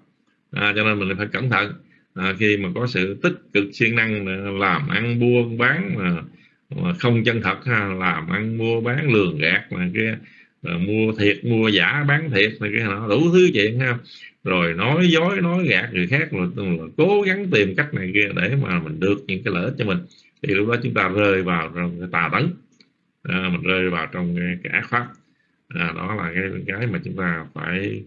À, cho nên mình phải cẩn thận. À, khi mà có sự tích cực siêng năng làm ăn buôn bán mà, mà không chân thật ha làm ăn mua bán lường gạt mà kia à, mua thiệt mua giả bán thiệt này cái nó đủ thứ chuyện ha rồi nói dối nói gạt người khác rồi, rồi cố gắng tìm cách này kia để mà mình được những cái lợi ích cho mình. Thì lúc đó chúng ta rơi vào trong cái tà tấn. À, mình rơi vào trong cái, cái ác pháp. À, đó là cái cái mà chúng ta phải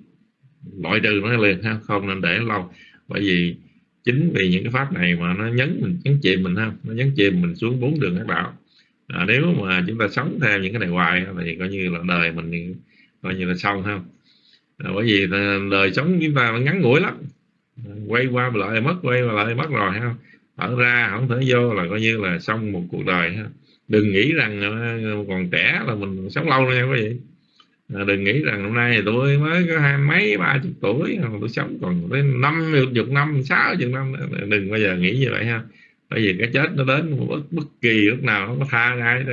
loại trừ nó liền ha không nên để lâu. Bởi vì chính vì những cái pháp này mà nó nhấn mình nhấn chìm mình ha nó nhấn chìm mình xuống bốn đường ác đạo. À, nếu mà chúng ta sống theo những cái này hoài thì coi như là đời mình coi như là xong ha à, bởi vì đời sống chúng ta ngắn ngủi lắm. Quay qua lại mất quay qua lại mất rồi ha. Ở ra không thể vô là coi như là xong một cuộc đời ha. Đừng nghĩ rằng à, còn trẻ là mình sống lâu nha quý vị. À, đừng nghĩ rằng hôm nay tôi mới có hai mấy ba chục tuổi à, tôi sống còn tới năm chục năm sáu chục năm đừng bao giờ nghĩ như vậy ha. Bởi vì cái chết nó đến bất, bất kỳ lúc nào nó có tha ai đó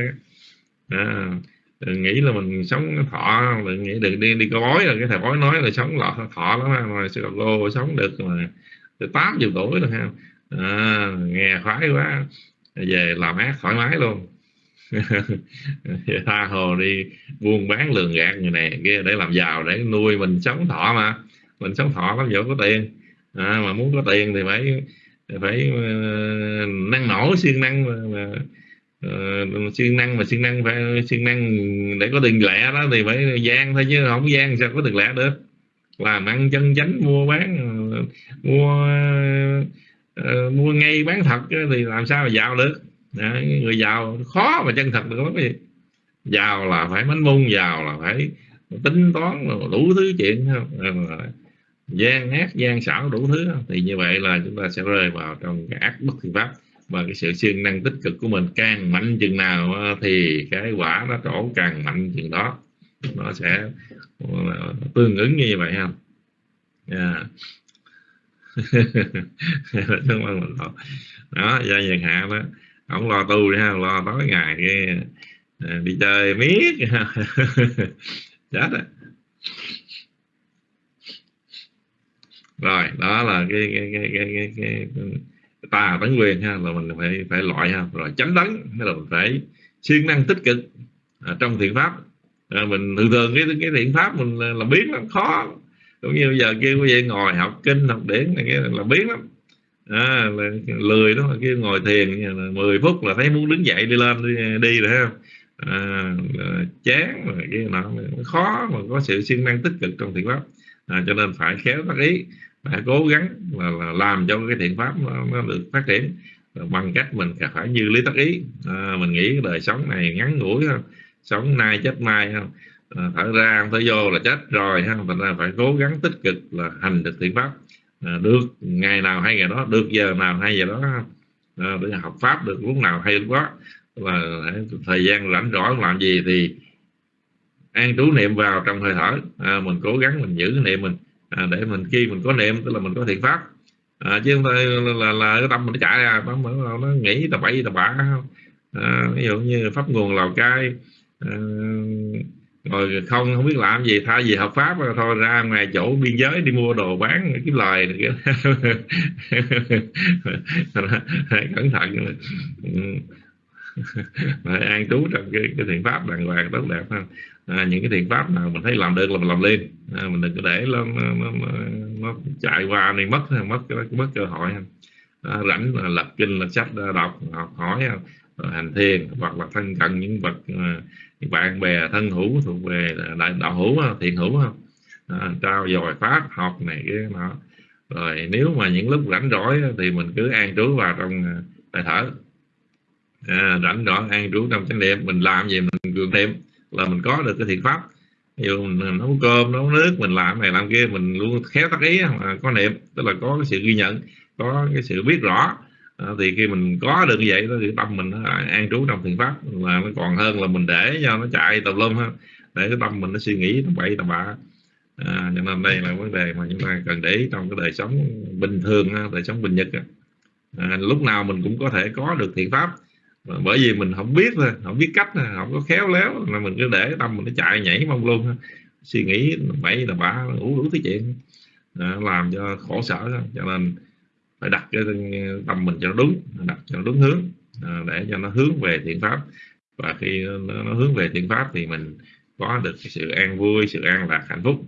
à, đừng nghĩ là mình sống thọ đừng nghĩ đừng đi đi coi bói là cái thầy bói nói là sống lọt thọ lắm mà sư cô sống được mà từ tám chục tuổi rồi ha. À, nghe khoái quá về làm ác thoải mái luôn. Tha hồ đi buôn bán lường gạt người này kia để làm giàu để nuôi mình sống thọ mà. Mình sống thọ lắm giờ có tiền. À, mà muốn có tiền thì phải phải uh, năng nổ siêng năng mà, mà uh, siêng năng mà siêng năng phải siêng năng để có tiền lẻ đó thì phải gian thôi chứ không gian sao có tiền lẻ được. Làm ăn chân chánh mua bán mua uh, mua ngay bán thật thì làm sao mà giàu được. Đó, người giàu khó mà chân thật được lắm gì. Giàu là phải mánh mông giàu là phải tính toán đủ thứ chuyện ờ, gian ác gian xảo đủ thứ thì như vậy là chúng ta sẽ rơi vào trong cái ác bất thiện pháp và cái sự siêng năng tích cực của mình càng mạnh chừng nào ờ, thì cái quả nó trổ càng mạnh chừng đó. Nó sẽ ờ, tương ứng như vậy dạ. không? Yeah. đó do nhật hạ đó. Không lo tu đi ha lo tối ngày đi, ờ, đi chơi miết chết rồi. Rồi đó là cái cái cái cái cái, cái, cái tà tấn quyền ha là mình phải phải loại ha rồi chánh tấn hay là mình phải siêng năng tích cực à, trong thiện pháp. À, mình thường thường cái cái thiện pháp mình làm biến lắm khó. Cũng như bây giờ kêu quý vị ngồi học kinh học điển này cái là biến lắm. À, là lười đó là kêu ngồi thiền 10 phút là thấy muốn đứng dậy đi lên đi, đi rồi ha, à, chán mà cái nó khó mà có sự siêng năng tích cực trong thiện pháp. À, cho nên phải khéo tác ý phải cố gắng là, là làm cho cái thiện pháp nó, nó được phát triển. Bằng cách mình phải như lý tắc ý. À, mình nghĩ đời sống này ngắn ngủi không sống nay chết mai không à, thở ra không vô là chết rồi ha. Thành ra phải cố gắng tích cực là hành được thiện pháp. À, được ngày nào hay ngày đó được giờ nào hay giờ đó à, để học pháp được lúc nào hay lúc đó. Là thời gian rảnh rỗi làm gì thì an trú niệm vào trong hơi thở. À, mình cố gắng mình giữ cái niệm mình à, để mình khi mình có niệm tức là mình có thiện pháp. À, chứ không phải là, là, là cái tâm mình nó chạy ra tâm nó, nó nghĩ tà bậy tà bạ à, ví dụ như pháp nguồn lào cai à, rồi không không biết làm gì thay vì hợp pháp thôi ra ngoài chỗ biên giới đi mua đồ bán kiếm lời cẩn thận. Phải an trú trong cái, cái thiện pháp đàng hoàng tốt đẹp à, những cái thiện pháp nào mình thấy làm được là mình làm liền. À, mình đừng có để nó, nó, nó, nó chạy qua này mất mất mất cơ hội. À, rảnh là lập kinh là sách à, đọc học hỏi à, rồi hành thiền hoặc là thân cận những vật à, những bạn bè thân hữu thuộc về đại đạo hữu thiện hữu không à, trao dồi pháp học này cái nọ. Rồi nếu mà những lúc rảnh rỗi thì mình cứ an trú vào trong bài thở. À, rảnh rỗi an trú trong chánh niệm mình làm gì mình cường niệm là mình có được cái thiện pháp. Ví dụ mình nấu cơm nấu nước mình làm này làm kia mình luôn khéo tác ý mà có niệm tức là có cái sự ghi nhận có cái sự biết rõ. À, thì khi mình có được như vậy đó thì tâm mình nó an trú trong thiện pháp là nó còn hơn là mình để cho nó chạy tùm lum ha để cái tâm mình nó suy nghĩ tầm bậy tầm bạ. À, cho nên đây là vấn đề mà chúng ta cần để ý trong cái đời sống bình thường đời sống bình nhật à, lúc nào mình cũng có thể có được thiện pháp bởi vì mình không biết thôi không biết cách không có khéo léo là mình cứ để tâm mình nó chạy nhảy mong luôn suy nghĩ bậy là bả ngủ đủ thứ chuyện. À, làm cho khổ sở cho nên phải đặt cái tâm mình cho nó đúng đặt cho nó đúng hướng à, để cho nó hướng về thiện pháp. Và khi nó, nó hướng về thiện pháp thì mình có được cái sự an vui sự an lạc hạnh phúc.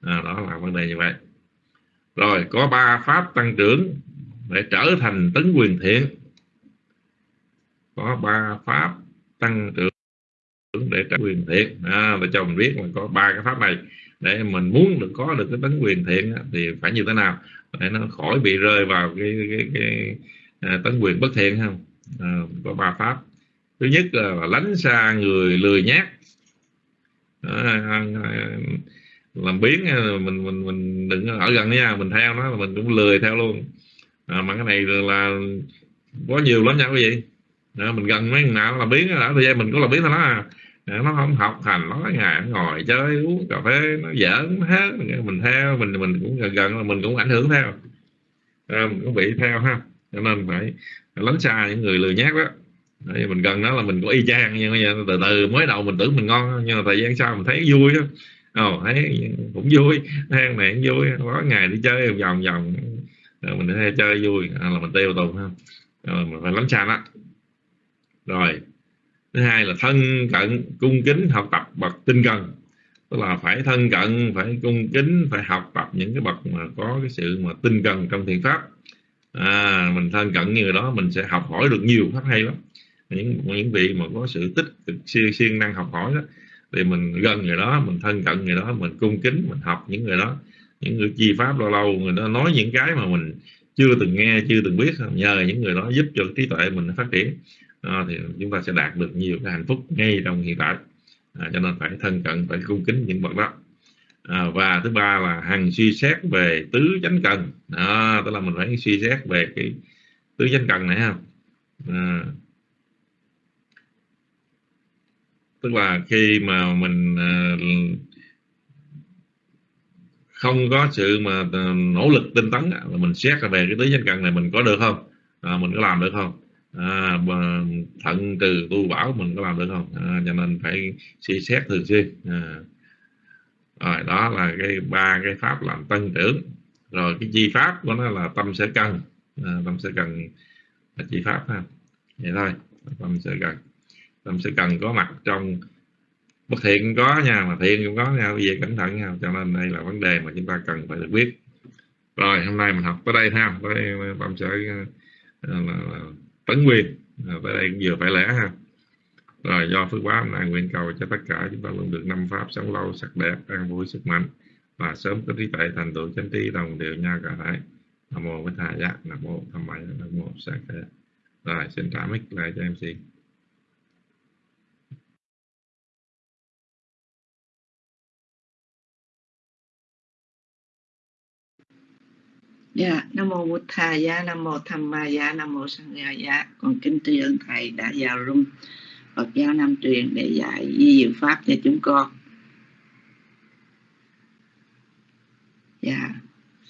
À, đó là vấn đề như vậy. Rồi có ba pháp tăng trưởng để trở thành tấn quyền thiện có ba pháp tăng trưởng để trả quyền thiện. À, để cho mình biết là có ba cái pháp này. Để mình muốn được có được cái tánh quyền thiện thì phải như thế nào? Để nó khỏi bị rơi vào cái cái, cái, à, tánh quyền bất thiện không à, có ba pháp. Thứ nhất là lánh xa người lười nhát. À, à, à làm biến à, mình mình mình đừng ở gần nha mình theo nó mình cũng lười theo luôn. À, mà cái này là có nhiều lắm nha quý vị à, mình gần mấy nào là biến đã thời gian mình cũng là biến thôi đó. À. nó không học hành nó ngày nó ngồi chơi uống cà phê nó giỡn hết mình theo mình mình cũng gần gần là mình cũng ảnh hưởng theo. À, mình cũng bị theo ha. Cho nên phải lánh xa những người lười nhát đó. Đấy, mình gần đó là mình có y chang nhưng mà từ từ mới đầu mình tưởng mình ngon nhưng mà thời gian sau mình thấy vui đó ồ thấy cũng vui hang này cũng vui có ngày đi chơi vòng vòng. Rồi mình đi chơi vui à, là mình tiêu tùng ha. Rồi mình phải lánh xa đó rồi. Thứ hai là thân cận cung kính học tập bậc tinh cần. Tức là phải thân cận phải cung kính phải học tập những cái bậc mà có cái sự mà tinh cần trong thiện pháp. À, mình thân cận như đó mình sẽ học hỏi được nhiều pháp hay lắm. Những những vị mà có sự tích cực siêng siêng năng học hỏi đó thì mình gần người đó mình thân cận người đó mình cung kính mình học những người đó. Những người chi pháp lâu lâu người đó nói những cái mà mình chưa từng nghe chưa từng biết nhờ những người đó giúp cho trí tuệ mình phát triển à, thì chúng ta sẽ đạt được nhiều cái hạnh phúc ngay trong hiện tại. À, cho nên phải thân cận phải cung kính những bậc đó. À, và thứ ba là hằng suy xét về tứ chánh cần. À, tức là mình phải suy xét về cái tứ chánh cần này ha. À, tức là khi mà mình à, không có sự mà à, nỗ lực tinh tấn là mình xét về cái tứ chánh cần này mình có được không? À, mình có làm được không? À, thận từ tu bảo mình có làm được không? À, cho nên phải suy xét thường xuyên. À. rồi đó là cái ba cái pháp làm tăng trưởng. Rồi cái chi pháp của nó là tâm sẽ cần à, tâm sẽ cần là chi pháp ha. Vậy thôi tâm sẽ cần tâm sẽ cần có mặt trong bất thiện có nha mà thiện cũng có nha. Bây giờ cẩn thận nha cho nên đây là vấn đề mà chúng ta cần phải được biết. Rồi hôm nay mình học tới đây ha. Tới tâm sẽ à, là, là, tấn nguyên. À, tới đây cũng vừa phải lẽ ha. Rồi do phước báo nay nguyện cầu cho tất cả chúng ta luôn được năm pháp sống lâu sắc đẹp an vui sức mạnh. Và sớm có trí tuệ thành tựu chánh trí đồng đều nhau cả thể nam mô bích hà giác nam mô tham maya nam mô sa khe. Rồi xin trả mic lại cho em xin.
Dạ, Nam Mô Bụt Thà Giá, Nam Mô Tham Ma Giá, Nam Mô Sang Gia Giá. Con kính tri ân Thầy đã vào rung Phật giáo Nam truyền để dạy di diệu Pháp cho chúng con. Dạ,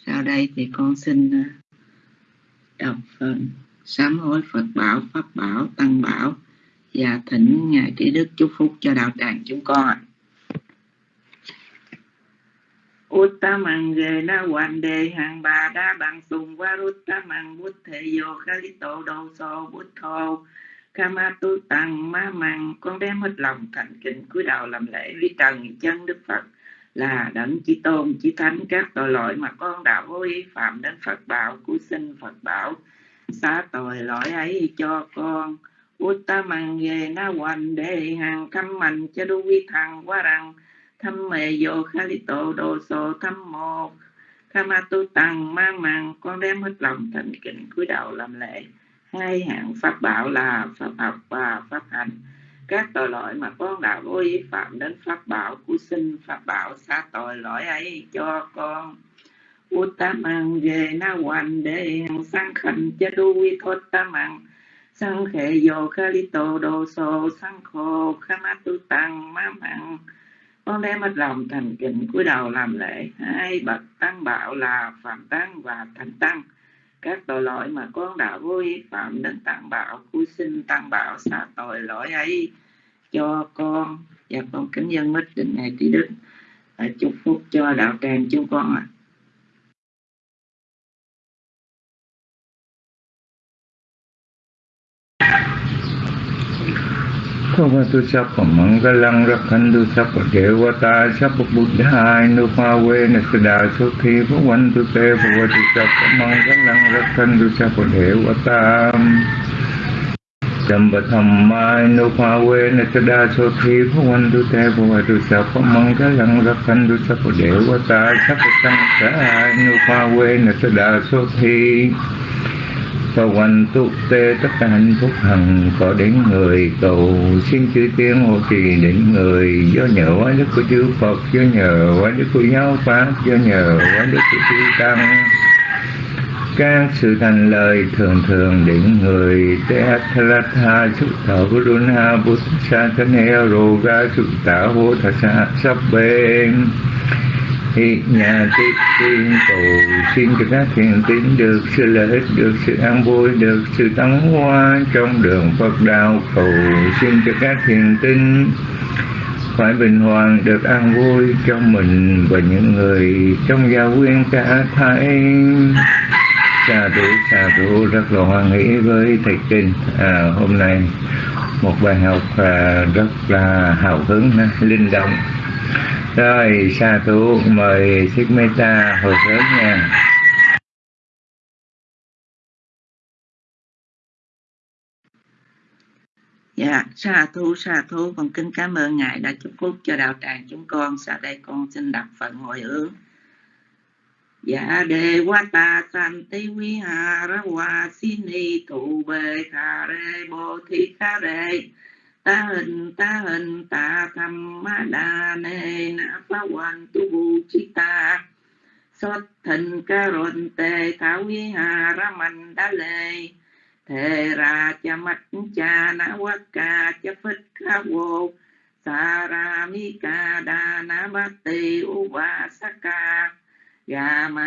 sau đây thì con xin ờ, đọc phần sám hối Phật Bảo, Pháp Bảo, Tăng Bảo và thỉnh Ngài Trí Đức chúc phúc cho đạo tràng chúng con ạ. Uttamang na hoàn đề hàng bà đa bằng sùng qua Uttamang bút thể vô khá lý tổ đồ sô bút thô Kama tu tăng ma măng con đem hết lòng thành kính cúi đầu làm lễ với trần chân Đức Phật là đấng chỉ tôn chỉ thánh các tội lỗi mà con đã vô ý phạm đến Phật bảo cứu sinh Phật bảo xá tội lỗi ấy cho con Uttamang ghê na hoàn đề hàng khâm mạnh cho đu vi thằng qua rằng thăm mê vô khalito đồ sổ thăm mô Kama tu tăng, ma màng, con đem hết lòng thành kính cúi đầu làm lễ. Hai hạng pháp bảo là pháp học và pháp hành. Các tội lỗi mà con đã vô ý phạm đến pháp bảo của sinh pháp bảo xa tội lỗi ấy cho con. Uttamang về na hoàn đề hằng sang khẩn cha du vi thốt tamang sang khệ vô khalito tô đồ sô sang khô khamatu tu tăng, ma mạng con đem hết lòng thành kính cúi đầu làm lễ. Hai bậc tăng bảo là phạm tăng và thánh tăng. Các tội lỗi mà con đã vô ý phạm đến tăng bảo cúi xin tăng bảo xả tội lỗi ấy cho con. Và con kính dân mít định ngày trí đức. Chúc phúc cho đạo tràng chúng con ạ. à.
Bhagavato Sapa Mangalang Rakhandu Sapa Devata Sapa Buddhaya Nupavena Sada Sukhi Bhavantu Te Bhagavato Sapa Mangalang Rakhandu Sapa Devata Damba Thammai Nupavena Sada Sukhi Bhavantu Te Bhagavato Sapa Mangalang Rakhandu Sapa Devata Sapa Sankhaya Nupavena Sada Sukhi và hoành túc tê, tất cả hạnh phúc hằng có đến người. Cầu xin chữ tiếng hộ trì đến người. Do nhờ quá đức của chư Phật, do nhờ quá đức của giáo pháp, do nhờ quá đức của chư tăng. Các sự thành lời thường thường đến người. Te thalatha suk thở guruna buddha sa thanh heo roga chúc tả hô thà sa, sắp bên thì nhà tiếp tiên cầu xin cho các thiện tín được sự lợi ích được sự an vui được sự tấn hoa trong đường Phật đạo cầu xin cho các thiện tín phải bình hoàng được an vui cho mình và những người trong gia quyến cả thảy xà thủ xà thủ rất là hoan hỷ với thầy kinh. À, hôm nay một bài học à, rất là hào hứng linh động rồi sa thú mời Thích Meta hồi sớm nha
Dạ, sa thú sa thú con kính cảm ơn ngài đã chúc phúc cho đạo tràng chúng con. Sau đây con xin đọc phần hồi hướng. Dạ đề quá ta san ti quý hà ra hoa xin ni tu bê Thà Đề bồ thi kha Đề ta hình ta hình ta tham ma đa nê na pa wan tu bu chi ta. Sót thần ca rôn tề thảo vi hà ra mạnh đa lê. Thề ra cha mắt cha na quát ca cha phất ca vô. Sa ra mi ca đa na bát tê u ba sa ca. Ga ma